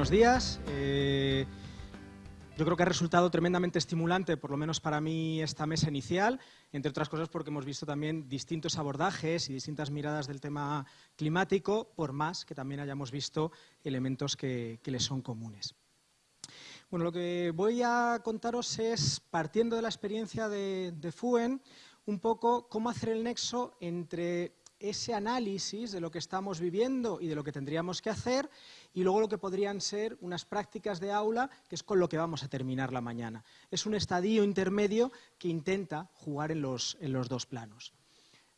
buenos días. Eh, yo creo que ha resultado tremendamente estimulante, por lo menos para mí, esta mesa inicial, entre otras cosas porque hemos visto también distintos abordajes y distintas miradas del tema climático, por más que también hayamos visto elementos que, que les son comunes. Bueno, lo que voy a contaros es, partiendo de la experiencia de, de FUEN, un poco cómo hacer el nexo entre ese análisis de lo que estamos viviendo y de lo que tendríamos que hacer y luego lo que podrían ser unas prácticas de aula, que es con lo que vamos a terminar la mañana. Es un estadio intermedio que intenta jugar en los, dos planos.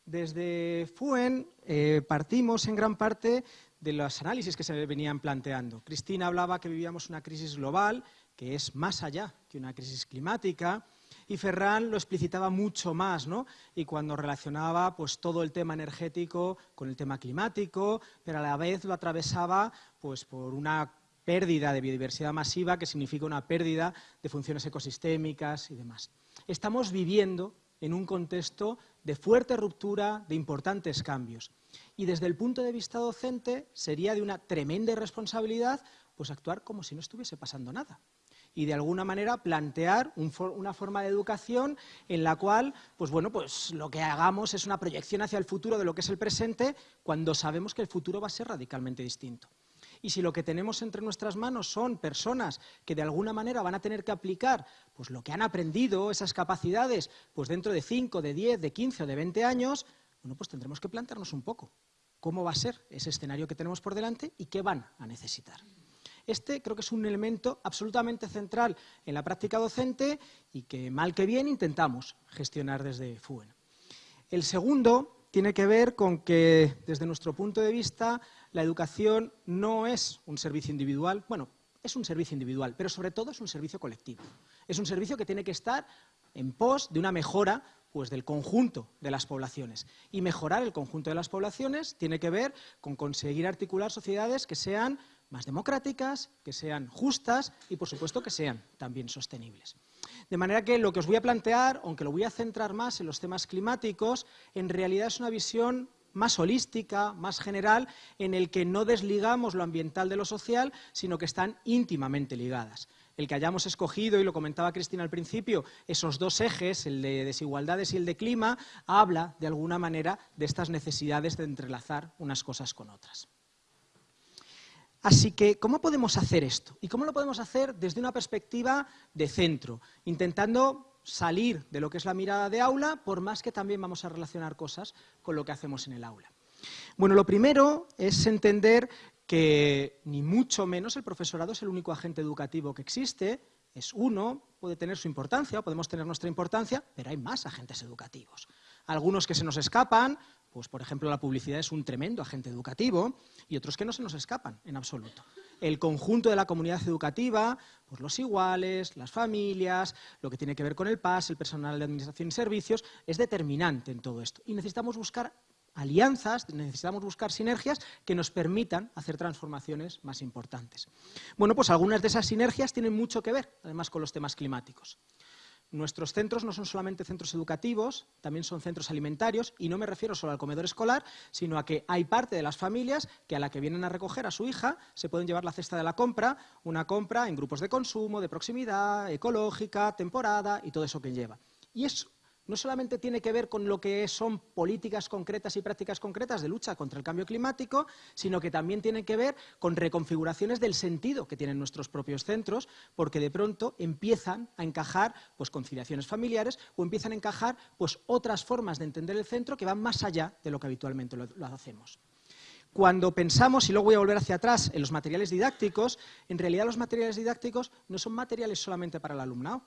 Desde FUEN eh, partimos en gran parte de los análisis que se venían planteando. Cristina hablaba que vivíamos una crisis global, que es más allá que una crisis climática, y Ferran lo explicitaba mucho más, ¿no? Y cuando relacionaba pues, todo el tema energético con el tema climático, pero a la vez lo atravesaba pues, por una pérdida de biodiversidad masiva que significa una pérdida de funciones ecosistémicas y demás. Estamos viviendo en un contexto de fuerte ruptura, de importantes cambios. Y desde el punto de vista docente sería de una tremenda irresponsabilidad pues actuar como si no estuviese pasando nada y de alguna manera plantear una forma de educación en la cual, pues bueno, pues lo que hagamos es una proyección hacia el futuro de lo que es el presente cuando sabemos que el futuro va a ser radicalmente distinto. Y si lo que tenemos entre nuestras manos son personas que de alguna manera van a tener que aplicar pues lo que han aprendido, esas capacidades, pues dentro de 5, de 10, de 15 o de 20 años, bueno, pues tendremos que plantearnos un poco cómo va a ser ese escenario que tenemos por delante y qué van a necesitar. Este creo que es un elemento absolutamente central en la práctica docente y que, mal que bien, intentamos gestionar desde FUEN. El segundo tiene que ver con que, desde nuestro punto de vista, la educación no es un servicio individual, bueno, es un servicio individual, pero sobre todo es un servicio colectivo. Es un servicio que tiene que estar en pos de una mejora pues, del conjunto de las poblaciones. Y mejorar el conjunto de las poblaciones tiene que ver con conseguir articular sociedades que sean más democráticas, que sean justas y, por supuesto, que sean también sostenibles. De manera que lo que os voy a plantear, aunque lo voy a centrar más en los temas climáticos, en realidad es una visión más holística, más general, en el que no desligamos lo ambiental de lo social, sino que están íntimamente ligadas. El que hayamos escogido, y lo comentaba Cristina al principio, esos dos ejes, el de desigualdades y el de clima, habla, de alguna manera, de estas necesidades de entrelazar unas cosas con otras. Así que, ¿cómo podemos hacer esto? ¿Y cómo lo podemos hacer desde una perspectiva de centro, intentando salir de lo que es la mirada de aula, por más que también vamos a relacionar cosas con lo que hacemos en el aula? Bueno, lo primero es entender que ni mucho menos el profesorado es el único agente educativo que existe, es uno, puede tener su importancia, podemos tener nuestra importancia, pero hay más agentes educativos. Algunos que se nos escapan, pues por ejemplo la publicidad es un tremendo agente educativo y otros que no se nos escapan en absoluto. El conjunto de la comunidad educativa, pues los iguales, las familias, lo que tiene que ver con el PAS, el personal de administración y servicios, es determinante en todo esto. Y necesitamos buscar alianzas, necesitamos buscar sinergias que nos permitan hacer transformaciones más importantes. Bueno, pues algunas de esas sinergias tienen mucho que ver, además, con los temas climáticos. Nuestros centros no son solamente centros educativos, también son centros alimentarios, y no me refiero solo al comedor escolar, sino a que hay parte de las familias que a la que vienen a recoger a su hija se pueden llevar la cesta de la compra, una compra en grupos de consumo, de proximidad, ecológica, temporada y todo eso que lleva. Y es no solamente tiene que ver con lo que son políticas concretas y prácticas concretas de lucha contra el cambio climático, sino que también tiene que ver con reconfiguraciones del sentido que tienen nuestros propios centros, porque de pronto empiezan a encajar pues, conciliaciones familiares o empiezan a encajar pues, otras formas de entender el centro que van más allá de lo que habitualmente lo, lo hacemos. Cuando pensamos, y luego voy a volver hacia atrás, en los materiales didácticos, en realidad los materiales didácticos no son materiales solamente para el alumnado,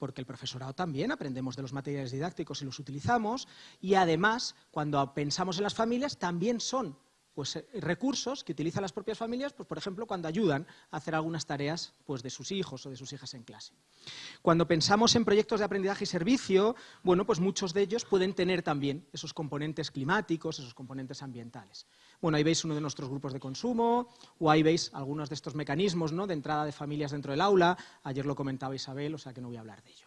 porque el profesorado también aprendemos de los materiales didácticos y los utilizamos, y además, cuando pensamos en las familias, también son pues, eh, recursos que utilizan las propias familias, pues, por ejemplo, cuando ayudan a hacer algunas tareas pues, de sus hijos o de sus hijas en clase. Cuando pensamos en proyectos de aprendizaje y servicio, bueno, pues muchos de ellos pueden tener también esos componentes climáticos, esos componentes ambientales. Bueno, ahí veis uno de nuestros grupos de consumo, o ahí veis algunos de estos mecanismos ¿no? de entrada de familias dentro del aula. Ayer lo comentaba Isabel, o sea que no voy a hablar de ello.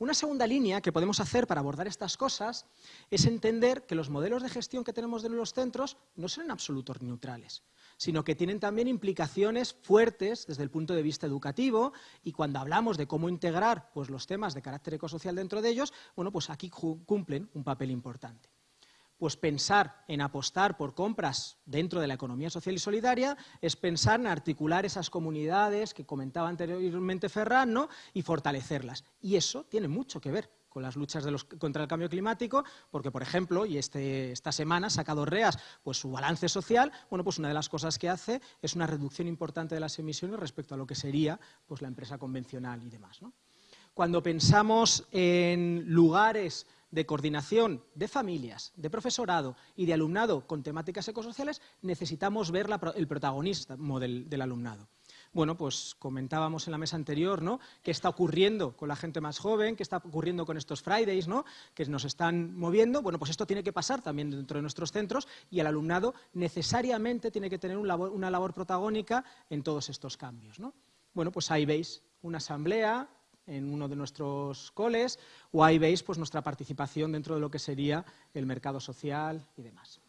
Una segunda línea que podemos hacer para abordar estas cosas es entender que los modelos de gestión que tenemos de los centros no son en absoluto neutrales, sino que tienen también implicaciones fuertes desde el punto de vista educativo y cuando hablamos de cómo integrar pues, los temas de carácter ecosocial dentro de ellos, bueno, pues aquí cumplen un papel importante pues pensar en apostar por compras dentro de la economía social y solidaria es pensar en articular esas comunidades que comentaba anteriormente Ferran y fortalecerlas. Y eso tiene mucho que ver con las luchas contra el cambio climático, porque, por ejemplo, y este, esta semana sacado REAS pues, su balance social, bueno, pues una de las cosas que hace es una reducción importante de las emisiones respecto a lo que sería pues, la empresa convencional y demás. Cuando pensamos en lugares de coordinación de familias, de profesorado y de alumnado con temáticas ecosociales, necesitamos ver el protagonismo del, del, alumnado. Bueno, pues comentábamos en la mesa anterior, ¿no?, qué está ocurriendo con la gente más joven, qué está ocurriendo con estos Fridays, ¿no?, que nos están moviendo. Bueno, pues esto tiene que pasar también dentro de nuestros centros y el alumnado necesariamente tiene que tener una labor protagónica en todos estos cambios, ¿no? Bueno, pues ahí veis una asamblea en uno de nuestros coles, o ahí veis pues, nuestra participación dentro de lo que sería el mercado social y demás.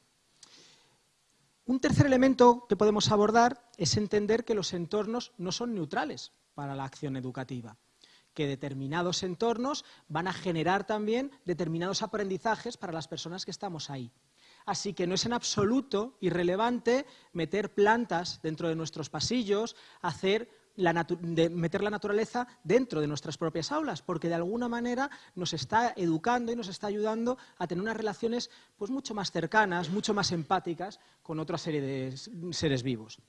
Un tercer elemento que podemos abordar es entender que los entornos no son neutrales para la acción educativa, que determinados entornos van a generar también determinados aprendizajes para las personas que estamos ahí. Así que no es en absoluto irrelevante meter plantas dentro de nuestros pasillos, hacer de meter la naturaleza dentro de nuestras propias aulas, porque de alguna manera nos está educando y nos está ayudando a tener unas relaciones pues, mucho más cercanas, mucho más empáticas con otra serie de seres vivos.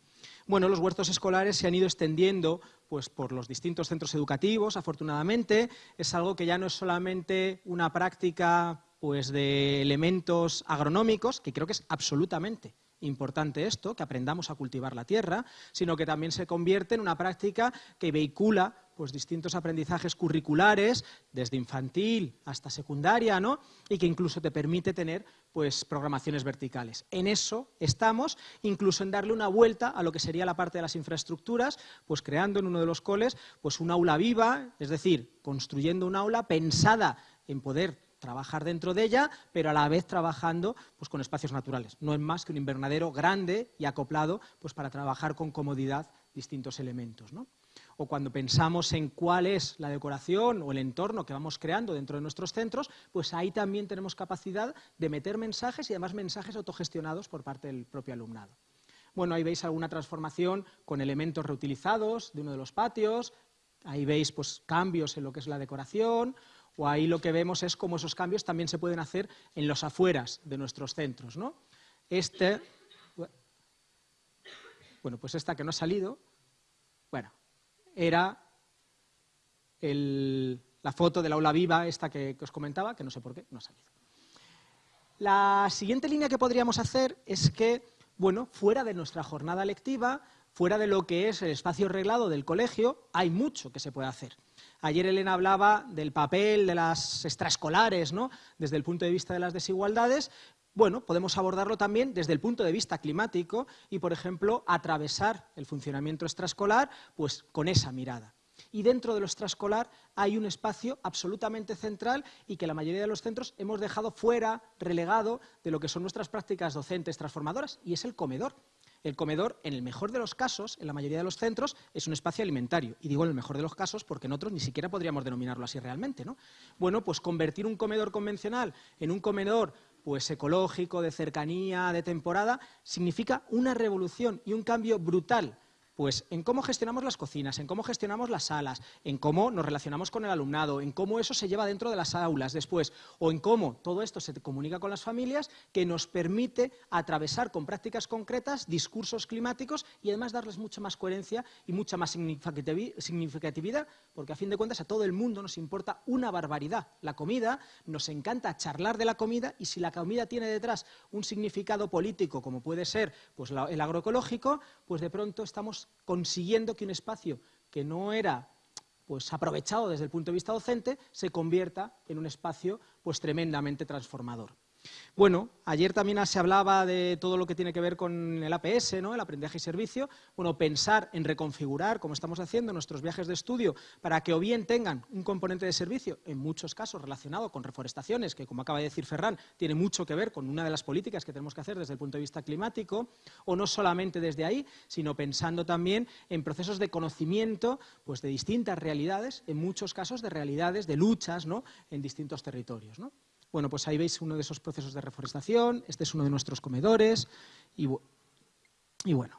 Bueno, los huertos escolares se han ido extendiendo pues, por los distintos centros educativos, afortunadamente. Es algo que ya no es solamente una práctica pues, de elementos agronómicos, que creo que es absolutamente importante esto, que aprendamos a cultivar la tierra, sino que también se convierte en una práctica que vehicula pues, distintos aprendizajes curriculares, desde infantil hasta secundaria, ¿no? y que incluso te permite tener pues, programaciones verticales. En eso estamos, incluso en darle una vuelta a lo que sería la parte de las infraestructuras, pues creando en uno de los coles pues, un aula viva, es decir, construyendo un aula pensada en poder trabajar dentro de ella, pero a la vez trabajando pues, con espacios naturales. No es más que un invernadero grande y acoplado pues, para trabajar con comodidad distintos elementos. O cuando pensamos en cuál es la decoración o el entorno que vamos creando dentro de nuestros centros, pues ahí también tenemos capacidad de meter mensajes y además mensajes autogestionados por parte del propio alumnado. Bueno, ahí veis alguna transformación con elementos reutilizados de uno de los patios, ahí veis pues, cambios en lo que es la decoración, o ahí lo que vemos es cómo esos cambios también se pueden hacer en los afueras de nuestros centros. ¿no? Este, bueno, pues esta que no ha salido, bueno, era la foto del aula viva, esta que, que os comentaba, que no sé por qué no ha salido. La siguiente línea que podríamos hacer es que, bueno, fuera de nuestra jornada lectiva, fuera de lo que es el espacio reglado del colegio, hay mucho que se puede hacer. Ayer Elena hablaba del papel de las extraescolares, ¿no? desde el punto de vista de las desigualdades. Bueno, podemos abordarlo también desde el punto de vista climático y, por ejemplo, atravesar el funcionamiento extraescolar pues, con esa mirada. Y dentro de lo extraescolar hay un espacio absolutamente central y que la mayoría de los centros hemos dejado fuera, relegado, de lo que son nuestras prácticas docentes transformadoras, y es el comedor. El comedor, en el mejor de los casos, en la mayoría de los centros, es un espacio alimentario. Y digo en el mejor de los casos porque en otros ni siquiera podríamos denominarlo así realmente. ¿no? Bueno, pues convertir un comedor convencional en un comedor pues ecológico, de cercanía, de temporada, significa una revolución y un cambio brutal pues en cómo gestionamos las cocinas, en cómo gestionamos las salas, en cómo nos relacionamos con el alumnado, en cómo eso se lleva dentro de las aulas después, o en cómo todo esto se comunica con las familias, que nos permite atravesar con prácticas concretas discursos climáticos y además darles mucha más coherencia y mucha más significatividad, porque a fin de cuentas a todo el mundo nos importa una barbaridad. La comida, nos encanta charlar de la comida y si la comida tiene detrás un significado político, como puede ser pues, el agroecológico, pues de pronto estamos consiguiendo que un espacio que no era pues, aprovechado desde el punto de vista docente se convierta en un espacio pues, tremendamente transformador. Bueno, ayer también se hablaba de todo lo que tiene que ver con el APS, ¿no? el aprendizaje y servicio. Bueno, pensar en reconfigurar, como estamos haciendo, nuestros viajes de estudio para que o bien tengan un componente de servicio, en muchos casos relacionado con reforestaciones, que como acaba de decir Ferran, tiene mucho que ver con una de las políticas que tenemos que hacer desde el punto de vista climático, o no solamente desde ahí, sino pensando también en procesos de conocimiento pues, de distintas realidades, en muchos casos de realidades, de luchas ¿no? en distintos territorios. ¿no? Bueno, pues ahí veis uno de esos procesos de reforestación, este es uno de nuestros comedores y, bueno.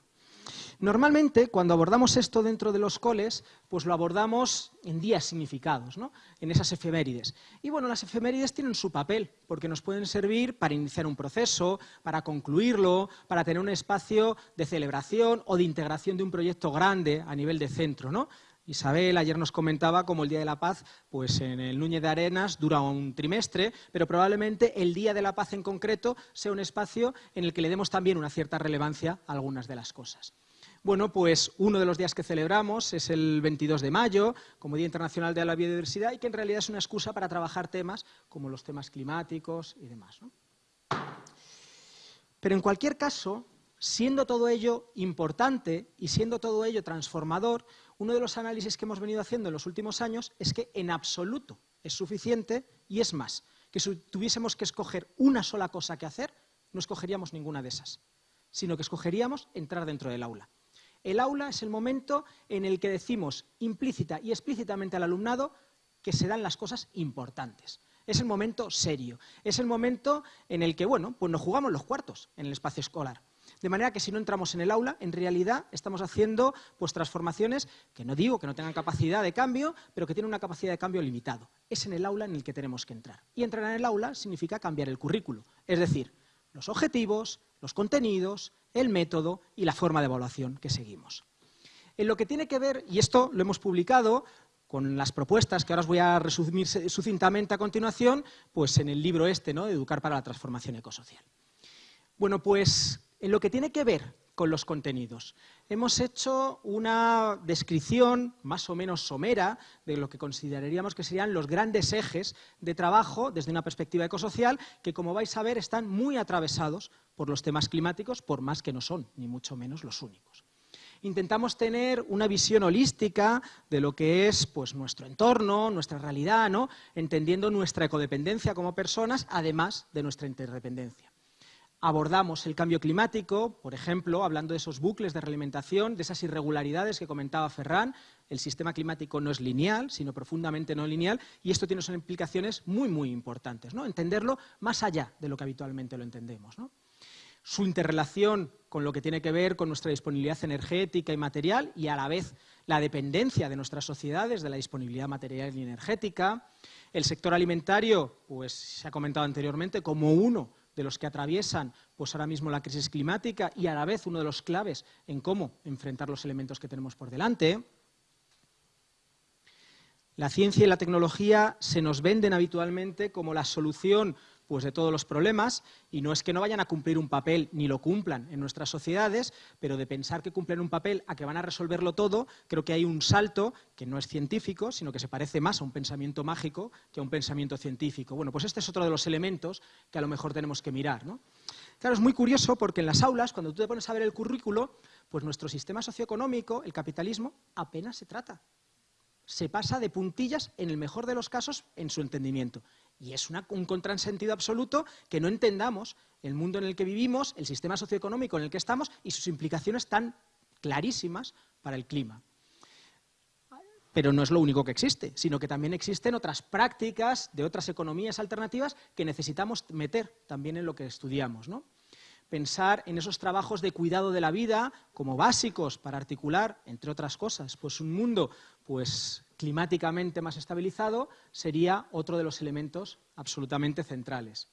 Normalmente, cuando abordamos esto dentro de los coles, pues lo abordamos en días significados, ¿no? en esas efemérides. Y bueno, las efemérides tienen su papel, porque nos pueden servir para iniciar un proceso, para concluirlo, para tener un espacio de celebración o de integración de un proyecto grande a nivel de centro. ¿no? Isabel ayer nos comentaba cómo el Día de la Paz, pues en el Núñez de Arenas dura un trimestre, pero probablemente el Día de la Paz en concreto sea un espacio en el que le demos también una cierta relevancia a algunas de las cosas. Bueno, pues uno de los días que celebramos es el 22 de mayo, como Día Internacional de la Biodiversidad, y que en realidad es una excusa para trabajar temas como los temas climáticos y demás. Pero en cualquier caso, siendo todo ello importante y siendo todo ello transformador, uno de los análisis que hemos venido haciendo en los últimos años es que en absoluto es suficiente y es más, que si tuviésemos que escoger una sola cosa que hacer, no escogeríamos ninguna de esas, sino que escogeríamos entrar dentro del aula. El aula es el momento en el que decimos implícita y explícitamente al alumnado que se dan las cosas importantes. Es el momento serio, es el momento en el que, bueno, pues nos jugamos los cuartos en el espacio escolar. De manera que si no entramos en el aula, en realidad estamos haciendo pues, transformaciones que no digo que no tengan capacidad de cambio, pero que tienen una capacidad de cambio limitado. Es en el aula en el que tenemos que entrar. Y entrar en el aula significa cambiar el currículo, es decir, los objetivos, los contenidos, el método y la forma de evaluación que seguimos. En lo que tiene que ver, y esto lo hemos publicado con las propuestas que ahora os voy a resumir sucintamente a continuación, pues en el libro este, ¿no? Educar para la Transformación Ecosocial. Bueno, pues en lo que tiene que ver con los contenidos, hemos hecho una descripción más o menos somera de lo que consideraríamos que serían los grandes ejes de trabajo desde una perspectiva ecosocial que, como vais a ver, están muy atravesados por los temas climáticos, por más que no son, ni mucho menos, los únicos. Intentamos tener una visión holística de lo que es pues, nuestro entorno, nuestra realidad, ¿no? entendiendo nuestra ecodependencia como personas, además de nuestra interdependencia abordamos el cambio climático, por ejemplo, hablando de esos bucles de realimentación, de esas irregularidades que comentaba Ferran. El sistema climático no es lineal, sino profundamente no lineal, y esto tiene implicaciones muy, muy importantes. ¿no? Entenderlo más allá de lo que habitualmente lo entendemos. Su interrelación con lo que tiene que ver con nuestra disponibilidad energética y material, y a la vez la dependencia de nuestras sociedades de la disponibilidad material y energética. El sector alimentario, pues se ha comentado anteriormente, como uno de los que atraviesan pues ahora mismo la crisis climática y a la vez uno de los claves en cómo enfrentar los elementos que tenemos por delante. La ciencia y la tecnología se nos venden habitualmente como la solución pues, de todos los problemas, y no es que no vayan a cumplir un papel ni lo cumplan en nuestras sociedades, pero de pensar que cumplen un papel a que van a resolverlo todo, creo que hay un salto que no es científico, sino que se parece más a un pensamiento mágico que a un pensamiento científico. Bueno, pues este es otro de los elementos que a lo mejor tenemos que mirar. ¿no? Claro, es muy curioso porque en las aulas, cuando tú te pones a ver el currículo, pues nuestro sistema socioeconómico, el capitalismo, apenas se trata se pasa de puntillas, en el mejor de los casos, en su entendimiento. Y es un contrasentido absoluto que no entendamos el mundo en el que vivimos, el sistema socioeconómico en el que estamos y sus implicaciones tan clarísimas para el clima. Pero no es lo único que existe, sino que también existen otras prácticas de otras economías alternativas que necesitamos meter también en lo que estudiamos. ¿no? Pensar en esos trabajos de cuidado de la vida como básicos para articular, entre otras cosas, pues un mundo pues climáticamente más estabilizado sería otro de los elementos absolutamente centrales.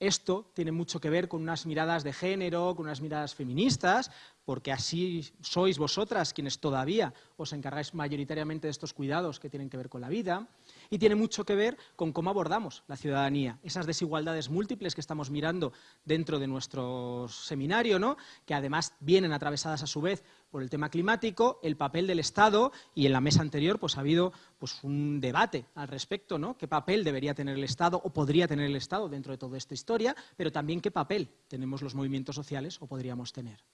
Esto tiene mucho que ver con unas miradas de género, con unas miradas feministas, porque así sois vosotras quienes todavía os encargáis mayoritariamente de estos cuidados que tienen que ver con la vida. Y tiene mucho que ver con cómo abordamos la ciudadanía, esas desigualdades múltiples que estamos mirando dentro de nuestro seminario, ¿no? que además vienen atravesadas a su vez por el tema climático, el papel del Estado, y en la mesa anterior pues, ha habido pues, un debate al respecto, ¿no? qué papel debería tener el Estado o podría tener el Estado dentro de toda esta historia, pero también qué papel tenemos los movimientos sociales o podríamos tener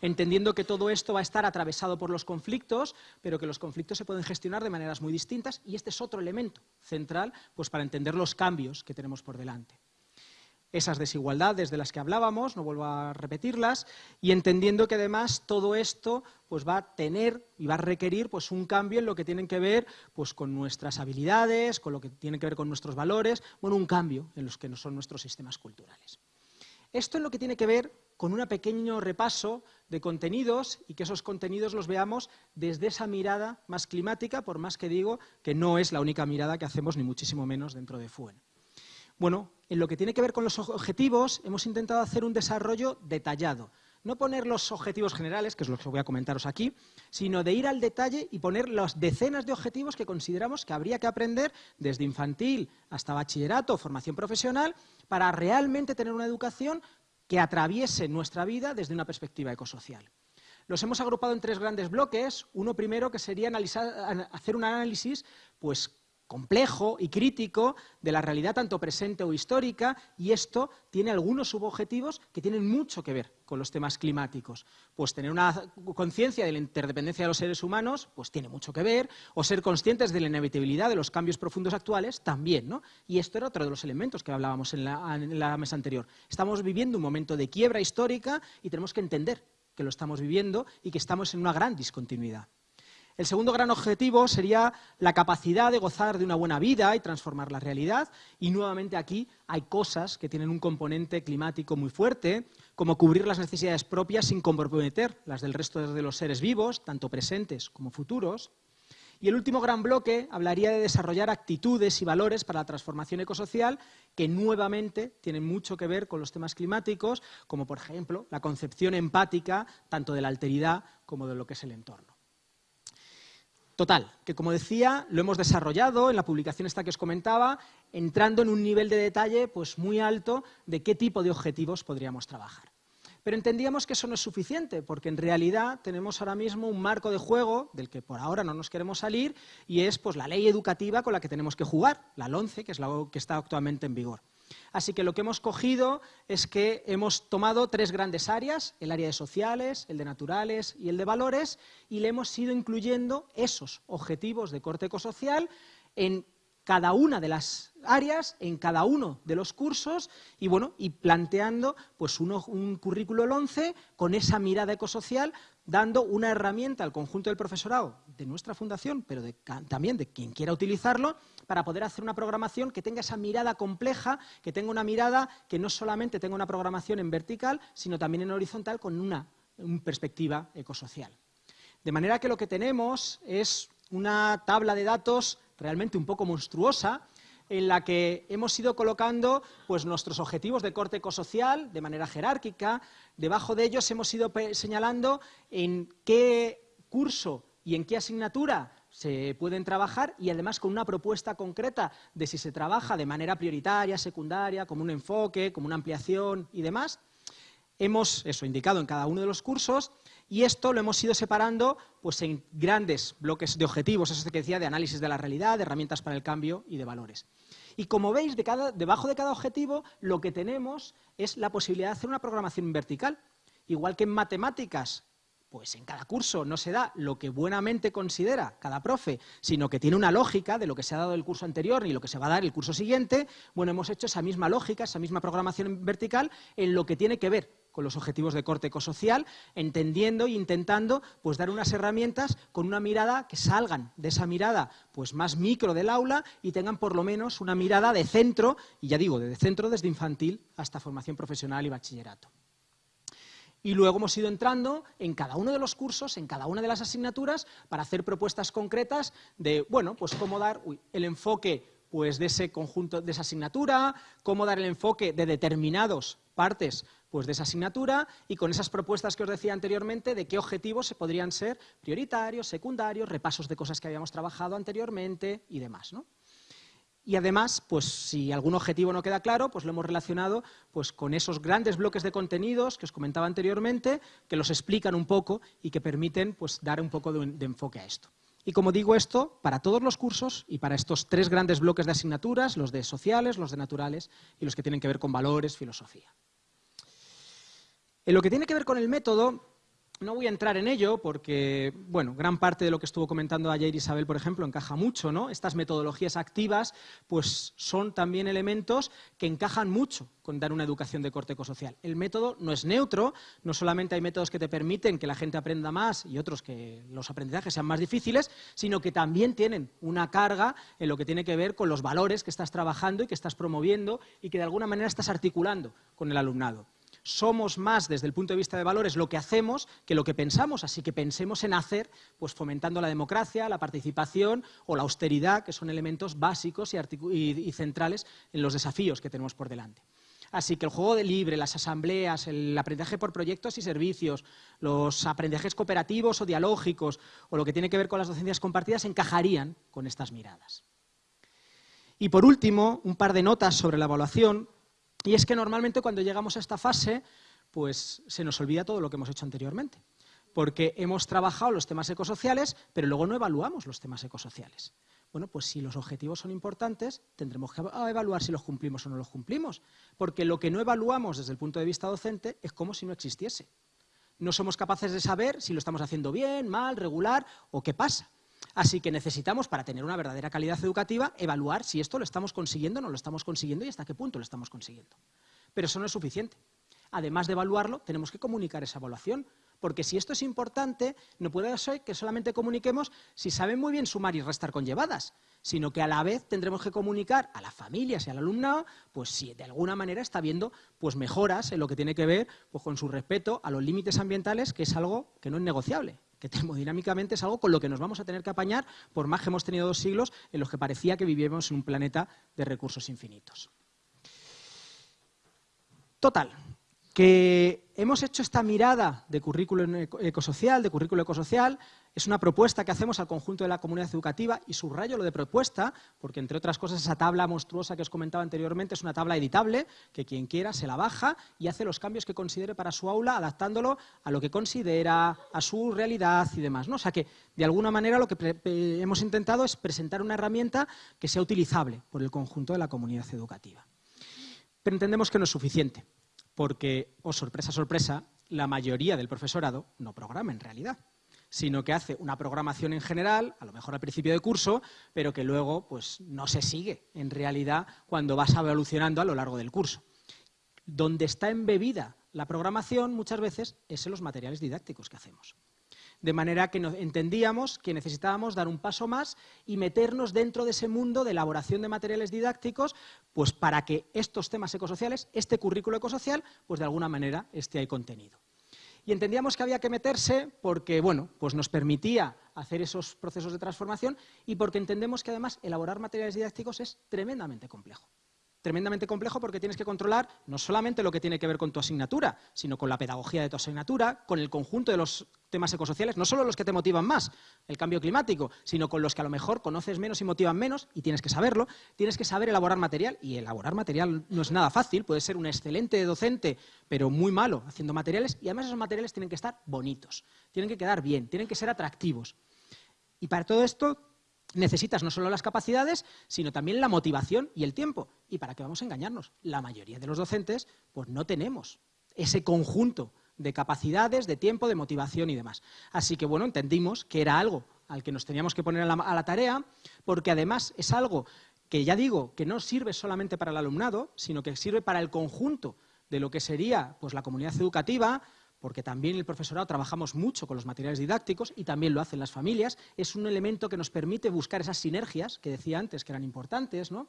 entendiendo que todo esto va a estar atravesado por los conflictos, pero que los conflictos se pueden gestionar de maneras muy distintas y este es otro elemento central pues, para entender los cambios que tenemos por delante. Esas desigualdades de las que hablábamos, no vuelvo a repetirlas, y entendiendo que además todo esto pues, va a tener y va a requerir pues, un cambio en lo que tiene que ver pues, con nuestras habilidades, con lo que tiene que ver con nuestros valores, bueno, un cambio en los que no son nuestros sistemas culturales. Esto es lo que tiene que ver con un pequeño repaso de contenidos y que esos contenidos los veamos desde esa mirada más climática, por más que digo que no es la única mirada que hacemos, ni muchísimo menos dentro de FUEN. Bueno, en lo que tiene que ver con los objetivos, hemos intentado hacer un desarrollo detallado. No poner los objetivos generales, que es lo que voy a comentaros aquí, sino de ir al detalle y poner las decenas de objetivos que consideramos que habría que aprender desde infantil hasta bachillerato, formación profesional, para realmente tener una educación que atraviese nuestra vida desde una perspectiva ecosocial. Los hemos agrupado en tres grandes bloques. Uno primero que sería hacer un análisis pues, complejo y crítico de la realidad tanto presente o histórica y esto tiene algunos subobjetivos que tienen mucho que ver con los temas climáticos. Pues tener una conciencia de la interdependencia de los seres humanos pues tiene mucho que ver o ser conscientes de la inevitabilidad de los cambios profundos actuales también. ¿no? Y esto era otro de los elementos que hablábamos en la, en la mesa anterior. Estamos viviendo un momento de quiebra histórica y tenemos que entender que lo estamos viviendo y que estamos en una gran discontinuidad. El segundo gran objetivo sería la capacidad de gozar de una buena vida y transformar la realidad. Y nuevamente aquí hay cosas que tienen un componente climático muy fuerte, como cubrir las necesidades propias sin comprometer las del resto de los seres vivos, tanto presentes como futuros. Y el último gran bloque hablaría de desarrollar actitudes y valores para la transformación ecosocial que nuevamente tienen mucho que ver con los temas climáticos, como por ejemplo la concepción empática tanto de la alteridad como de lo que es el entorno. Total, que como decía, lo hemos desarrollado en la publicación esta que os comentaba, entrando en un nivel de detalle pues, muy alto de qué tipo de objetivos podríamos trabajar. Pero entendíamos que eso no es suficiente, porque en realidad tenemos ahora mismo un marco de juego del que por ahora no nos queremos salir y es pues, la ley educativa con la que tenemos que jugar, la LONCE, que es la que está actualmente en vigor. Así que lo que hemos cogido es que hemos tomado tres grandes áreas, el área de sociales, el de naturales y el de valores, y le hemos ido incluyendo esos objetivos de corte ecosocial en cada una de las áreas, en cada uno de los cursos y, bueno, y planteando pues, un currículo 11 con esa mirada ecosocial, dando una herramienta al conjunto del profesorado de nuestra fundación, pero también de quien quiera utilizarlo, para poder hacer una programación que tenga esa mirada compleja, que tenga una mirada que no solamente tenga una programación en vertical, sino también en horizontal con una perspectiva ecosocial. De manera que lo que tenemos es una tabla de datos realmente un poco monstruosa, en la que hemos ido colocando pues, nuestros objetivos de corte ecosocial de manera jerárquica. Debajo de ellos hemos ido señalando en qué curso y en qué asignatura se pueden trabajar y además con una propuesta concreta de si se trabaja de manera prioritaria, secundaria, como un enfoque, como una ampliación y demás. Hemos eso indicado en cada uno de los cursos y esto lo hemos ido separando pues, en grandes bloques de objetivos, eso que decía, de análisis de la realidad, de herramientas para el cambio y de valores. Y como veis, debajo de cada objetivo lo que tenemos es la posibilidad de hacer una programación vertical. Igual que en matemáticas, pues en cada curso no se da lo que buenamente considera cada profe, sino que tiene una lógica de lo que se ha dado el curso anterior y lo que se va a dar el curso siguiente, bueno, hemos hecho esa misma lógica, esa misma programación vertical en lo que tiene que ver con los objetivos de corte ecosocial, entendiendo e intentando pues, dar unas herramientas con una mirada que salgan de esa mirada pues, más micro del aula y tengan por lo menos una mirada de centro, y ya digo, de centro desde infantil hasta formación profesional y bachillerato. Y luego hemos ido entrando en cada uno de los cursos, en cada una de las asignaturas, para hacer propuestas concretas de, bueno, pues cómo dar el enfoque pues, de ese conjunto, de esa asignatura, cómo dar el enfoque de determinados partes pues, de esa asignatura y con esas propuestas que os decía anteriormente de qué objetivos se podrían ser prioritarios, secundarios, repasos de cosas que habíamos trabajado anteriormente y demás. Y además, pues si algún objetivo no queda claro, pues lo hemos relacionado pues, con esos grandes bloques de contenidos que os comentaba anteriormente, que los explican un poco y que permiten pues, dar un poco de, de enfoque a esto. Y como digo esto, para todos los cursos y para estos tres grandes bloques de asignaturas, los de sociales, los de naturales y los que tienen que ver con valores, filosofía. En lo que tiene que ver con el método, no voy a entrar en ello porque, bueno, gran parte de lo que estuvo comentando ayer Isabel, por ejemplo, encaja mucho, ¿no? Estas metodologías activas, pues son también elementos que encajan mucho con dar una educación de corte ecosocial. El método no es neutro, no solamente hay métodos que te permiten que la gente aprenda más y otros que los aprendizajes sean más difíciles, sino que también tienen una carga en lo que tiene que ver con los valores que estás trabajando y que estás promoviendo y que de alguna manera estás articulando con el alumnado somos más desde el punto de vista de valores lo que hacemos que lo que pensamos, así que pensemos en hacer, pues fomentando la democracia, la participación o la austeridad, que son elementos básicos y, centrales en los desafíos que tenemos por delante. Así que el juego de libre, las asambleas, el aprendizaje por proyectos y servicios, los aprendizajes cooperativos o dialógicos o lo que tiene que ver con las docencias compartidas encajarían con estas miradas. Y por último, un par de notas sobre la evaluación. Y es que normalmente cuando llegamos a esta fase, pues se nos olvida todo lo que hemos hecho anteriormente. Porque hemos trabajado los temas ecosociales, pero luego no evaluamos los temas ecosociales. Bueno, pues si los objetivos son importantes, tendremos que evaluar si los cumplimos o no los cumplimos. Porque lo que no evaluamos desde el punto de vista docente es como si no existiese. No somos capaces de saber si lo estamos haciendo bien, mal, regular o qué pasa. Así que necesitamos, para tener una verdadera calidad educativa, evaluar si esto lo estamos consiguiendo no lo estamos consiguiendo y hasta qué punto lo estamos consiguiendo. Pero eso no es suficiente. Además de evaluarlo, tenemos que comunicar esa evaluación, porque si esto es importante, no puede ser que solamente comuniquemos si saben muy bien sumar y restar conllevadas, sino que a la vez tendremos que comunicar a las familias y al alumnado, pues si de alguna manera está viendo pues mejoras en lo que tiene que ver pues, con su respeto a los límites ambientales, que es algo que no es negociable que termodinámicamente es algo con lo que nos vamos a tener que apañar por más que hemos tenido dos siglos en los que parecía que vivíamos en un planeta de recursos infinitos. Total, que hemos hecho esta mirada de currículo ecosocial, de currículo ecosocial, es una propuesta que hacemos al conjunto de la comunidad educativa y subrayo lo de propuesta, porque entre otras cosas esa tabla monstruosa que os comentaba anteriormente es una tabla editable, que quien quiera se la baja y hace los cambios que considere para su aula, adaptándolo a lo que considera, a su realidad y demás. ¿no? O sea que, de alguna manera, lo que hemos intentado es presentar una herramienta que sea utilizable por el conjunto de la comunidad educativa. Pero entendemos que no es suficiente porque, oh sorpresa, sorpresa, la mayoría del profesorado no programa en realidad, sino que hace una programación en general, a lo mejor al principio de curso, pero que luego pues, no se sigue en realidad cuando vas evolucionando a lo largo del curso. Donde está embebida la programación muchas veces es en los materiales didácticos que hacemos de manera que entendíamos que necesitábamos dar un paso más y meternos dentro de ese mundo de elaboración de materiales didácticos, pues para que estos temas ecosociales, este currículo ecosocial, pues de alguna manera esté ahí contenido. Y entendíamos que había que meterse porque, bueno, pues nos permitía hacer esos procesos de transformación y porque entendemos que además elaborar materiales didácticos es tremendamente complejo tremendamente complejo porque tienes que controlar no solamente lo que tiene que ver con tu asignatura, sino con la pedagogía de tu asignatura, con el conjunto de los temas ecosociales, no solo los que te motivan más, el cambio climático, sino con los que a lo mejor conoces menos y motivan menos, y tienes que saberlo, tienes que saber elaborar material, y elaborar material no es nada fácil, puede ser un excelente docente, pero muy malo haciendo materiales, y además esos materiales tienen que estar bonitos, tienen que quedar bien, tienen que ser atractivos. Y para todo esto necesitas no solo las capacidades, sino también la motivación y el tiempo. ¿Y para qué vamos a engañarnos? La mayoría de los docentes pues no tenemos ese conjunto de capacidades, de tiempo, de motivación y demás. Así que, bueno, entendimos que era algo al que nos teníamos que poner a la, tarea, porque además es algo que ya digo que no sirve solamente para el alumnado, sino que sirve para el conjunto de lo que sería pues, la comunidad educativa, porque también el profesorado trabajamos mucho con los materiales didácticos y también lo hacen las familias, es un elemento que nos permite buscar esas sinergias que decía antes que eran importantes, ¿no?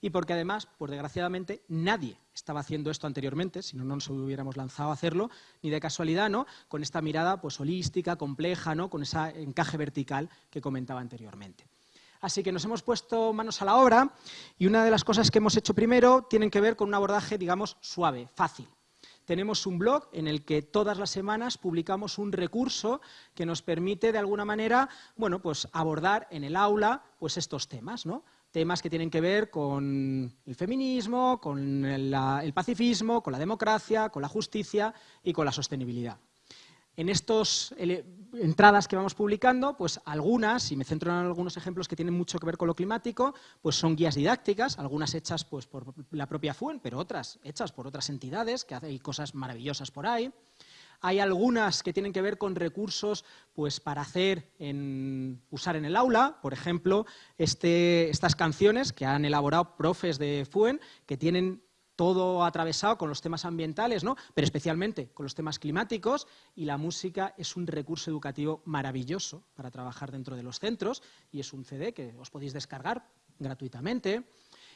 Y porque además, pues desgraciadamente, nadie estaba haciendo esto anteriormente, si no, no nos hubiéramos lanzado a hacerlo, ni de casualidad, ¿no? Con esta mirada pues holística, compleja, ¿no? Con ese encaje vertical que comentaba anteriormente. Así que nos hemos puesto manos a la obra y una de las cosas que hemos hecho primero tienen que ver con un abordaje, digamos, suave, fácil tenemos un blog en el que todas las semanas publicamos un recurso que nos permite, de alguna manera, bueno, pues abordar en el aula pues estos temas, ¿no? temas que tienen que ver con el feminismo, con el pacifismo, con la democracia, con la justicia y con la sostenibilidad. En estas entradas que vamos publicando, pues algunas, y me centro en algunos ejemplos que tienen mucho que ver con lo climático, pues son guías didácticas, algunas hechas pues, por la propia FUEN, pero otras hechas por otras entidades, que hacen cosas maravillosas por ahí. Hay algunas que tienen que ver con recursos pues, para hacer usar en el aula, por ejemplo, este, estas canciones que han elaborado profes de FUEN, que tienen todo atravesado con los temas ambientales, ¿no? pero especialmente con los temas climáticos, y la música es un recurso educativo maravilloso para trabajar dentro de los centros, y es un CD que os podéis descargar gratuitamente.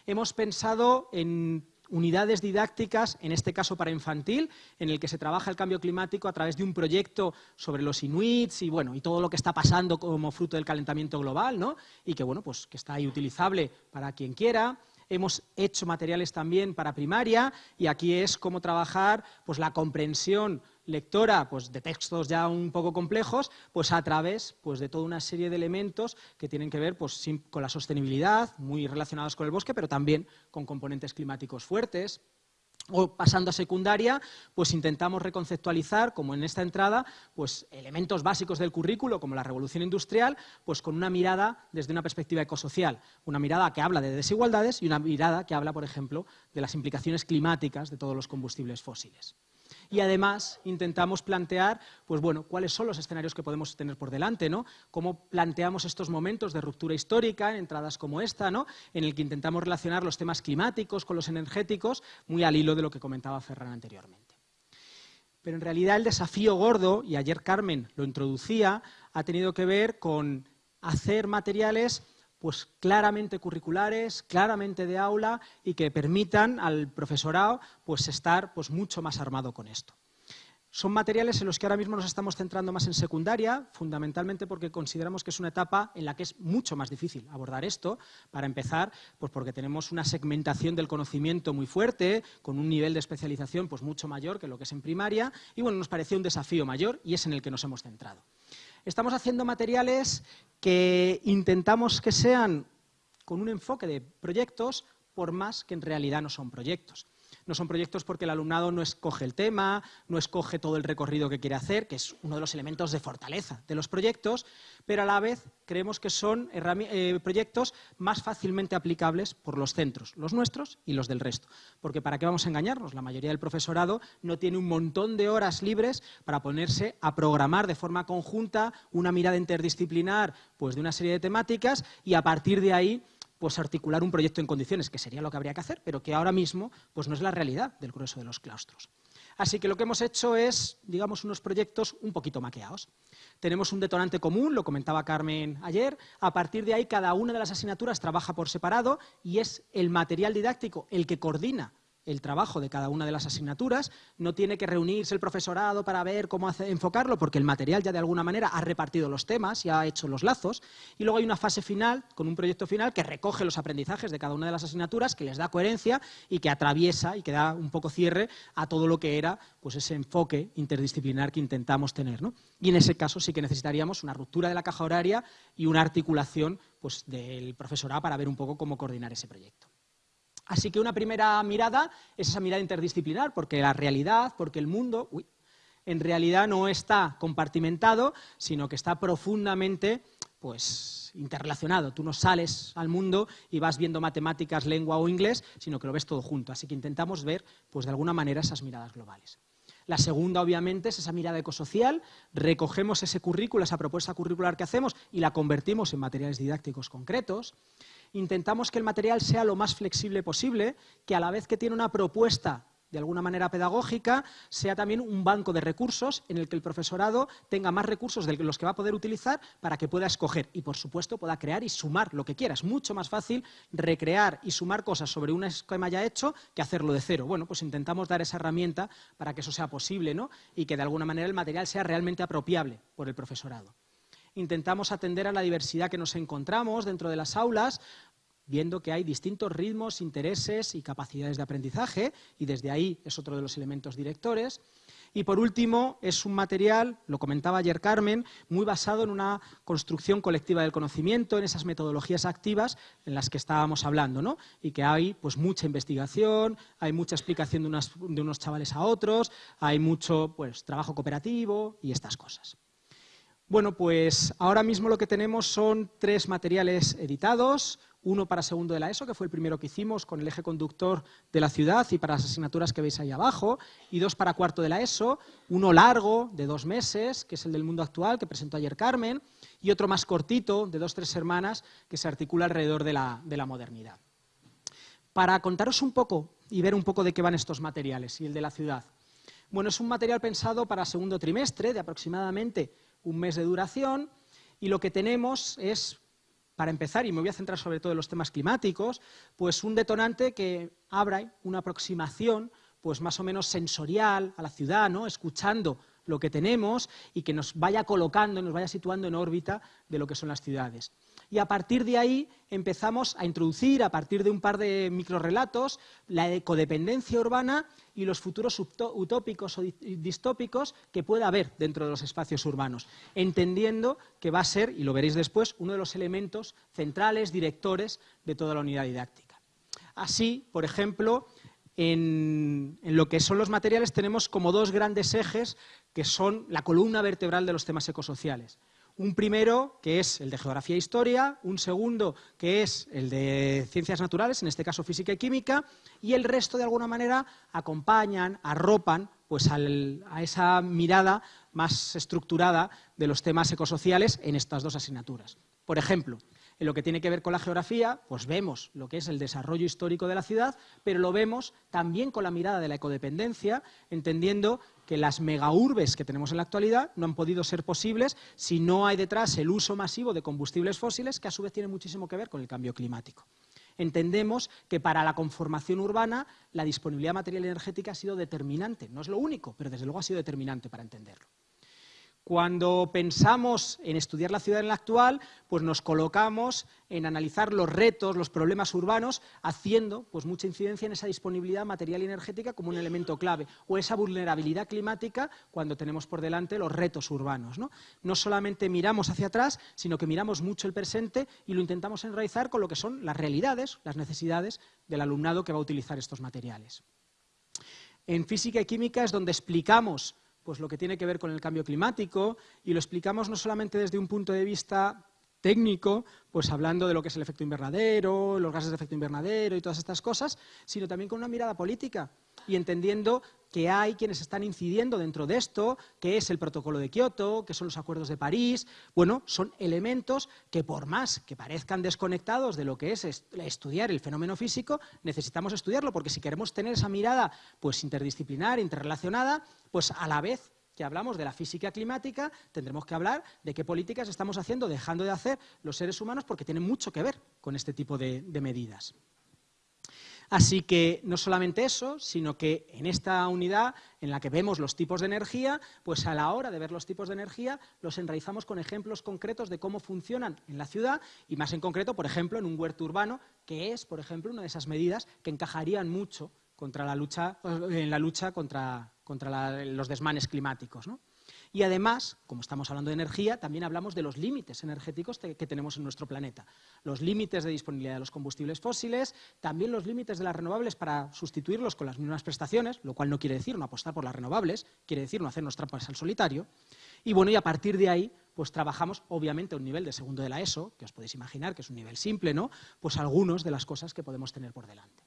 Hemos pensado en unidades didácticas, en este caso para infantil, en el que se trabaja el cambio climático a través de un proyecto sobre los inuits y, bueno, y todo lo que está pasando como fruto del calentamiento global, ¿no? y que, bueno, pues, que está ahí utilizable para quien quiera. Hemos hecho materiales también para primaria y aquí es cómo trabajar pues, la comprensión lectora pues, de textos ya un poco complejos pues, a través pues, de toda una serie de elementos que tienen que ver pues, con la sostenibilidad, muy relacionados con el bosque, pero también con componentes climáticos fuertes o pasando a secundaria, pues intentamos reconceptualizar, como en esta entrada, pues elementos básicos del currículo, como la revolución industrial, pues con una mirada desde una perspectiva ecosocial, una mirada que habla de desigualdades y una mirada que habla, por ejemplo, de las implicaciones climáticas de todos los combustibles fósiles y además intentamos plantear pues bueno, cuáles son los escenarios que podemos tener por delante, ¿no? cómo planteamos estos momentos de ruptura histórica en entradas como esta, ¿no? en el que intentamos relacionar los temas climáticos con los energéticos, muy al hilo de lo que comentaba Ferran anteriormente. Pero en realidad el desafío gordo, y ayer Carmen lo introducía, ha tenido que ver con hacer materiales pues claramente curriculares, claramente de aula y que permitan al profesorado pues estar pues mucho más armado con esto. Son materiales en los que ahora mismo nos estamos centrando más en secundaria, fundamentalmente porque consideramos que es una etapa en la que es mucho más difícil abordar esto. Para empezar, pues porque tenemos una segmentación del conocimiento muy fuerte, con un nivel de especialización pues mucho mayor que lo que es en primaria, y bueno, nos pareció un desafío mayor y es en el que nos hemos centrado. Estamos haciendo materiales que intentamos que sean con un enfoque de proyectos, por más que en realidad no son proyectos. No son proyectos porque el alumnado no escoge el tema, no escoge todo el recorrido que quiere hacer, que es uno de los elementos de fortaleza de los proyectos, pero a la vez creemos que son eh, proyectos más fácilmente aplicables por los centros, los nuestros y los del resto. Porque ¿para qué vamos a engañarnos? La mayoría del profesorado no tiene un montón de horas libres para ponerse a programar de forma conjunta una mirada interdisciplinar pues, de una serie de temáticas y a partir de ahí pues articular un proyecto en condiciones, que sería lo que habría que hacer, pero que ahora mismo pues no es la realidad del grueso de los claustros. Así que lo que hemos hecho es, digamos, unos proyectos un poquito maqueados. Tenemos un detonante común, lo comentaba Carmen ayer, a partir de ahí cada una de las asignaturas trabaja por separado y es el material didáctico el que coordina el trabajo de cada una de las asignaturas, no tiene que reunirse el profesorado para ver cómo enfocarlo, porque el material ya de alguna manera ha repartido los temas y ha hecho los lazos, y luego hay una fase final, con un proyecto final, que recoge los aprendizajes de cada una de las asignaturas, que les da coherencia y que atraviesa y que da un poco cierre a todo lo que era pues, ese enfoque interdisciplinar que intentamos tener. Y en ese caso sí que necesitaríamos una ruptura de la caja horaria y una articulación pues, del profesorado para ver un poco cómo coordinar ese proyecto. Así que una primera mirada es esa mirada interdisciplinar, porque la realidad, porque el mundo, en realidad no está compartimentado, sino que está profundamente pues, interrelacionado. Tú no sales al mundo y vas viendo matemáticas, lengua o inglés, sino que lo ves todo junto. Así que intentamos ver, pues, de alguna manera, esas miradas globales. La segunda, obviamente, es esa mirada ecosocial. Recogemos ese currículo, esa propuesta curricular que hacemos y la convertimos en materiales didácticos concretos intentamos que el material sea lo más flexible posible, que a la vez que tiene una propuesta de alguna manera pedagógica, sea también un banco de recursos en el que el profesorado tenga más recursos de los que va a poder utilizar para que pueda escoger y, por supuesto, pueda crear y sumar lo que quiera. Es mucho más fácil recrear y sumar cosas sobre un esquema ya hecho que hacerlo de cero. Bueno, pues intentamos dar esa herramienta para que eso sea posible ¿no? y que de alguna manera el material sea realmente apropiable por el profesorado intentamos atender a la diversidad que nos encontramos dentro de las aulas, viendo que hay distintos ritmos, intereses y capacidades de aprendizaje, y desde ahí es otro de los elementos directores. Y por último, es un material, lo comentaba ayer Carmen, muy basado en una construcción colectiva del conocimiento, en esas metodologías activas en las que estábamos hablando, ¿no? Y que hay pues mucha investigación, hay mucha explicación de, de unos chavales a otros, hay mucho pues, trabajo cooperativo y estas cosas. Bueno, pues ahora mismo lo que tenemos son tres materiales editados, uno para segundo de la ESO, que fue el primero que hicimos con el eje conductor de la ciudad y para las asignaturas que veis ahí abajo, y dos para cuarto de la ESO, uno largo, de dos meses, que es el del mundo actual, que presentó ayer Carmen, y otro más cortito, de dos, tres hermanas, que se articula alrededor de la modernidad. Para contaros un poco y ver un poco de qué van estos materiales y el de la ciudad. Bueno, es un material pensado para segundo trimestre, de aproximadamente un mes de duración, y lo que tenemos es para empezar, y me voy a centrar sobre todo en los temas climáticos, pues un detonante que abra una aproximación pues más o menos sensorial a la ciudad, ¿no? escuchando lo que tenemos y que nos vaya colocando, nos vaya situando en órbita de lo que son las ciudades. Y a partir de ahí empezamos a introducir, a partir de un par de microrelatos, la codependencia urbana y los futuros utópicos o distópicos que pueda haber dentro de los espacios urbanos, entendiendo que va a ser, y lo veréis después, uno de los elementos centrales, directores de toda la unidad didáctica. Así, por ejemplo, en, en, lo que son los materiales tenemos como dos grandes ejes que son la columna vertebral de los temas ecosociales. Un primero, que es el de geografía e historia, un segundo, que es el de ciencias naturales, en este caso física y química, y el resto, de alguna manera, acompañan, arropan pues, a esa mirada más estructurada de los temas ecosociales en estas dos asignaturas. Por ejemplo, en lo que tiene que ver con la geografía, pues vemos lo que es el desarrollo histórico de la ciudad, pero lo vemos también con la mirada de la ecodependencia, entendiendo que las megaurbes que tenemos en la actualidad no han podido ser posibles si no hay detrás el uso masivo de combustibles fósiles, que a su vez tiene muchísimo que ver con el cambio climático. Entendemos que para la conformación urbana la disponibilidad material energética ha sido determinante. No es lo único, pero desde luego ha sido determinante para entenderlo. Cuando pensamos en estudiar la ciudad en la actual, pues nos colocamos en analizar los retos, los problemas urbanos, haciendo pues, mucha incidencia en esa disponibilidad material y energética como un elemento clave, o esa vulnerabilidad climática cuando tenemos por delante los retos urbanos. No, no solamente miramos hacia atrás, sino que miramos mucho el presente y lo intentamos enraizar con lo que son las realidades, las necesidades del alumnado que va a utilizar estos materiales. En física y química es donde explicamos pues lo que tiene que ver con el cambio climático y lo explicamos no solamente desde un punto de vista técnico, pues hablando de lo que es el efecto invernadero, los gases de efecto invernadero y todas estas cosas, sino también con una mirada política y entendiendo que hay quienes están incidiendo dentro de esto, que es el protocolo de Kioto, que son los acuerdos de París, bueno, son elementos que por más que parezcan desconectados de lo que es estudiar el fenómeno físico, necesitamos estudiarlo, porque si queremos tener esa mirada pues interdisciplinar, interrelacionada, pues a la vez que hablamos de la física climática, tendremos que hablar de qué políticas estamos haciendo, dejando de hacer los seres humanos, porque tienen mucho que ver con este tipo de medidas. Así que no solamente eso, sino que en esta unidad en la que vemos los tipos de energía, pues a la hora de ver los tipos de energía los enraizamos con ejemplos concretos de cómo funcionan en la ciudad y más en concreto, por ejemplo, en un huerto urbano, que es, por ejemplo, una de esas medidas que encajarían mucho contra la lucha, en la lucha contra, los desmanes climáticos. ¿no? Y además, como estamos hablando de energía, también hablamos de los límites energéticos que tenemos en nuestro planeta. Los límites de disponibilidad de los combustibles fósiles, también los límites de las renovables para sustituirlos con las mismas prestaciones, lo cual no quiere decir no apostar por las renovables, quiere decir no hacernos trampas al solitario. Y bueno, y a partir de ahí, pues trabajamos obviamente a un nivel de segundo de la ESO, que os podéis imaginar que es un nivel simple, ¿no? Pues algunos de las cosas que podemos tener por delante.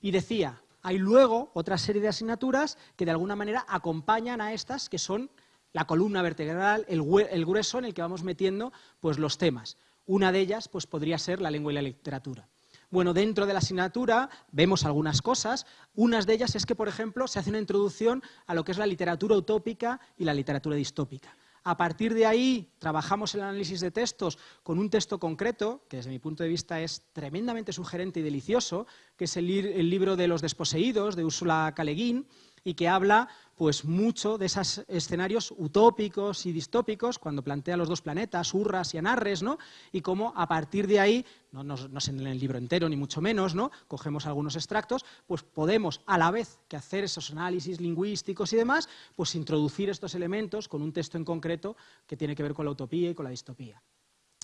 Y decía, hay luego otra serie de asignaturas que de alguna manera acompañan a estas que son la columna vertebral, el, grueso en el que vamos metiendo pues, los temas. Una de ellas pues, podría ser la lengua y la literatura. Bueno, dentro de la asignatura vemos algunas cosas. Unas de ellas es que, por ejemplo, se hace una introducción a lo que es la literatura utópica y la literatura distópica. A partir de ahí trabajamos el análisis de textos con un texto concreto, que desde mi punto de vista es tremendamente sugerente y delicioso, que es el, libro de los desposeídos de Úrsula Caleguín, y que habla pues mucho de esos escenarios utópicos y distópicos cuando plantea los dos planetas, Urras y Anarres, ¿no? y cómo a partir de ahí, no, no, es en el libro entero ni mucho menos, ¿no? cogemos algunos extractos, pues podemos a la vez que hacer esos análisis lingüísticos y demás, pues introducir estos elementos con un texto en concreto que tiene que ver con la utopía y con la distopía.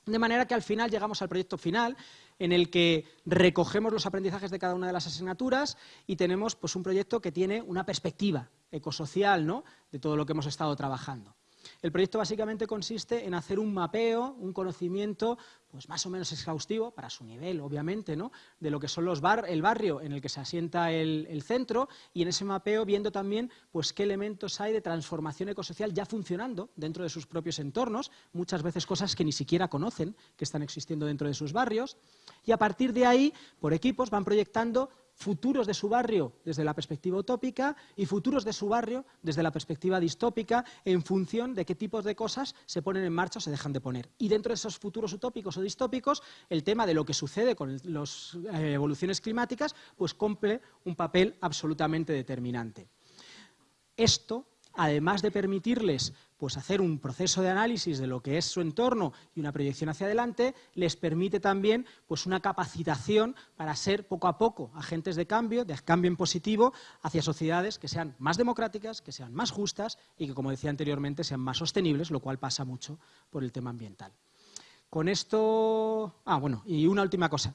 De manera que al final llegamos al proyecto final en el que recogemos los aprendizajes de cada una de las asignaturas y tenemos pues, un proyecto que tiene una perspectiva ecosocial ¿no? de todo lo que hemos estado trabajando. El proyecto básicamente consiste en hacer un mapeo, un conocimiento pues más o menos exhaustivo, para su nivel, obviamente, ¿no? de lo que son los bar el barrio en el que se asienta el, centro y en ese mapeo viendo también pues, qué elementos hay de transformación ecosocial ya funcionando dentro de sus propios entornos, muchas veces cosas que ni siquiera conocen que están existiendo dentro de sus barrios, y a partir de ahí, por equipos, van proyectando futuros de su barrio desde la perspectiva utópica y futuros de su barrio desde la perspectiva distópica en función de qué tipos de cosas se ponen en marcha o se dejan de poner. Y dentro de esos futuros utópicos o distópicos, el tema de lo que sucede con las eh, evoluciones climáticas, pues cumple un papel absolutamente determinante. Esto, además de permitirles pues hacer un proceso de análisis de lo que es su entorno y una proyección hacia adelante, les permite también pues, una capacitación para ser poco a poco agentes de cambio, de cambio en positivo, hacia sociedades que sean más democráticas, que sean más justas y que, como decía anteriormente, sean más sostenibles, lo cual pasa mucho por el tema ambiental. Con esto... Ah, bueno, y una última cosa.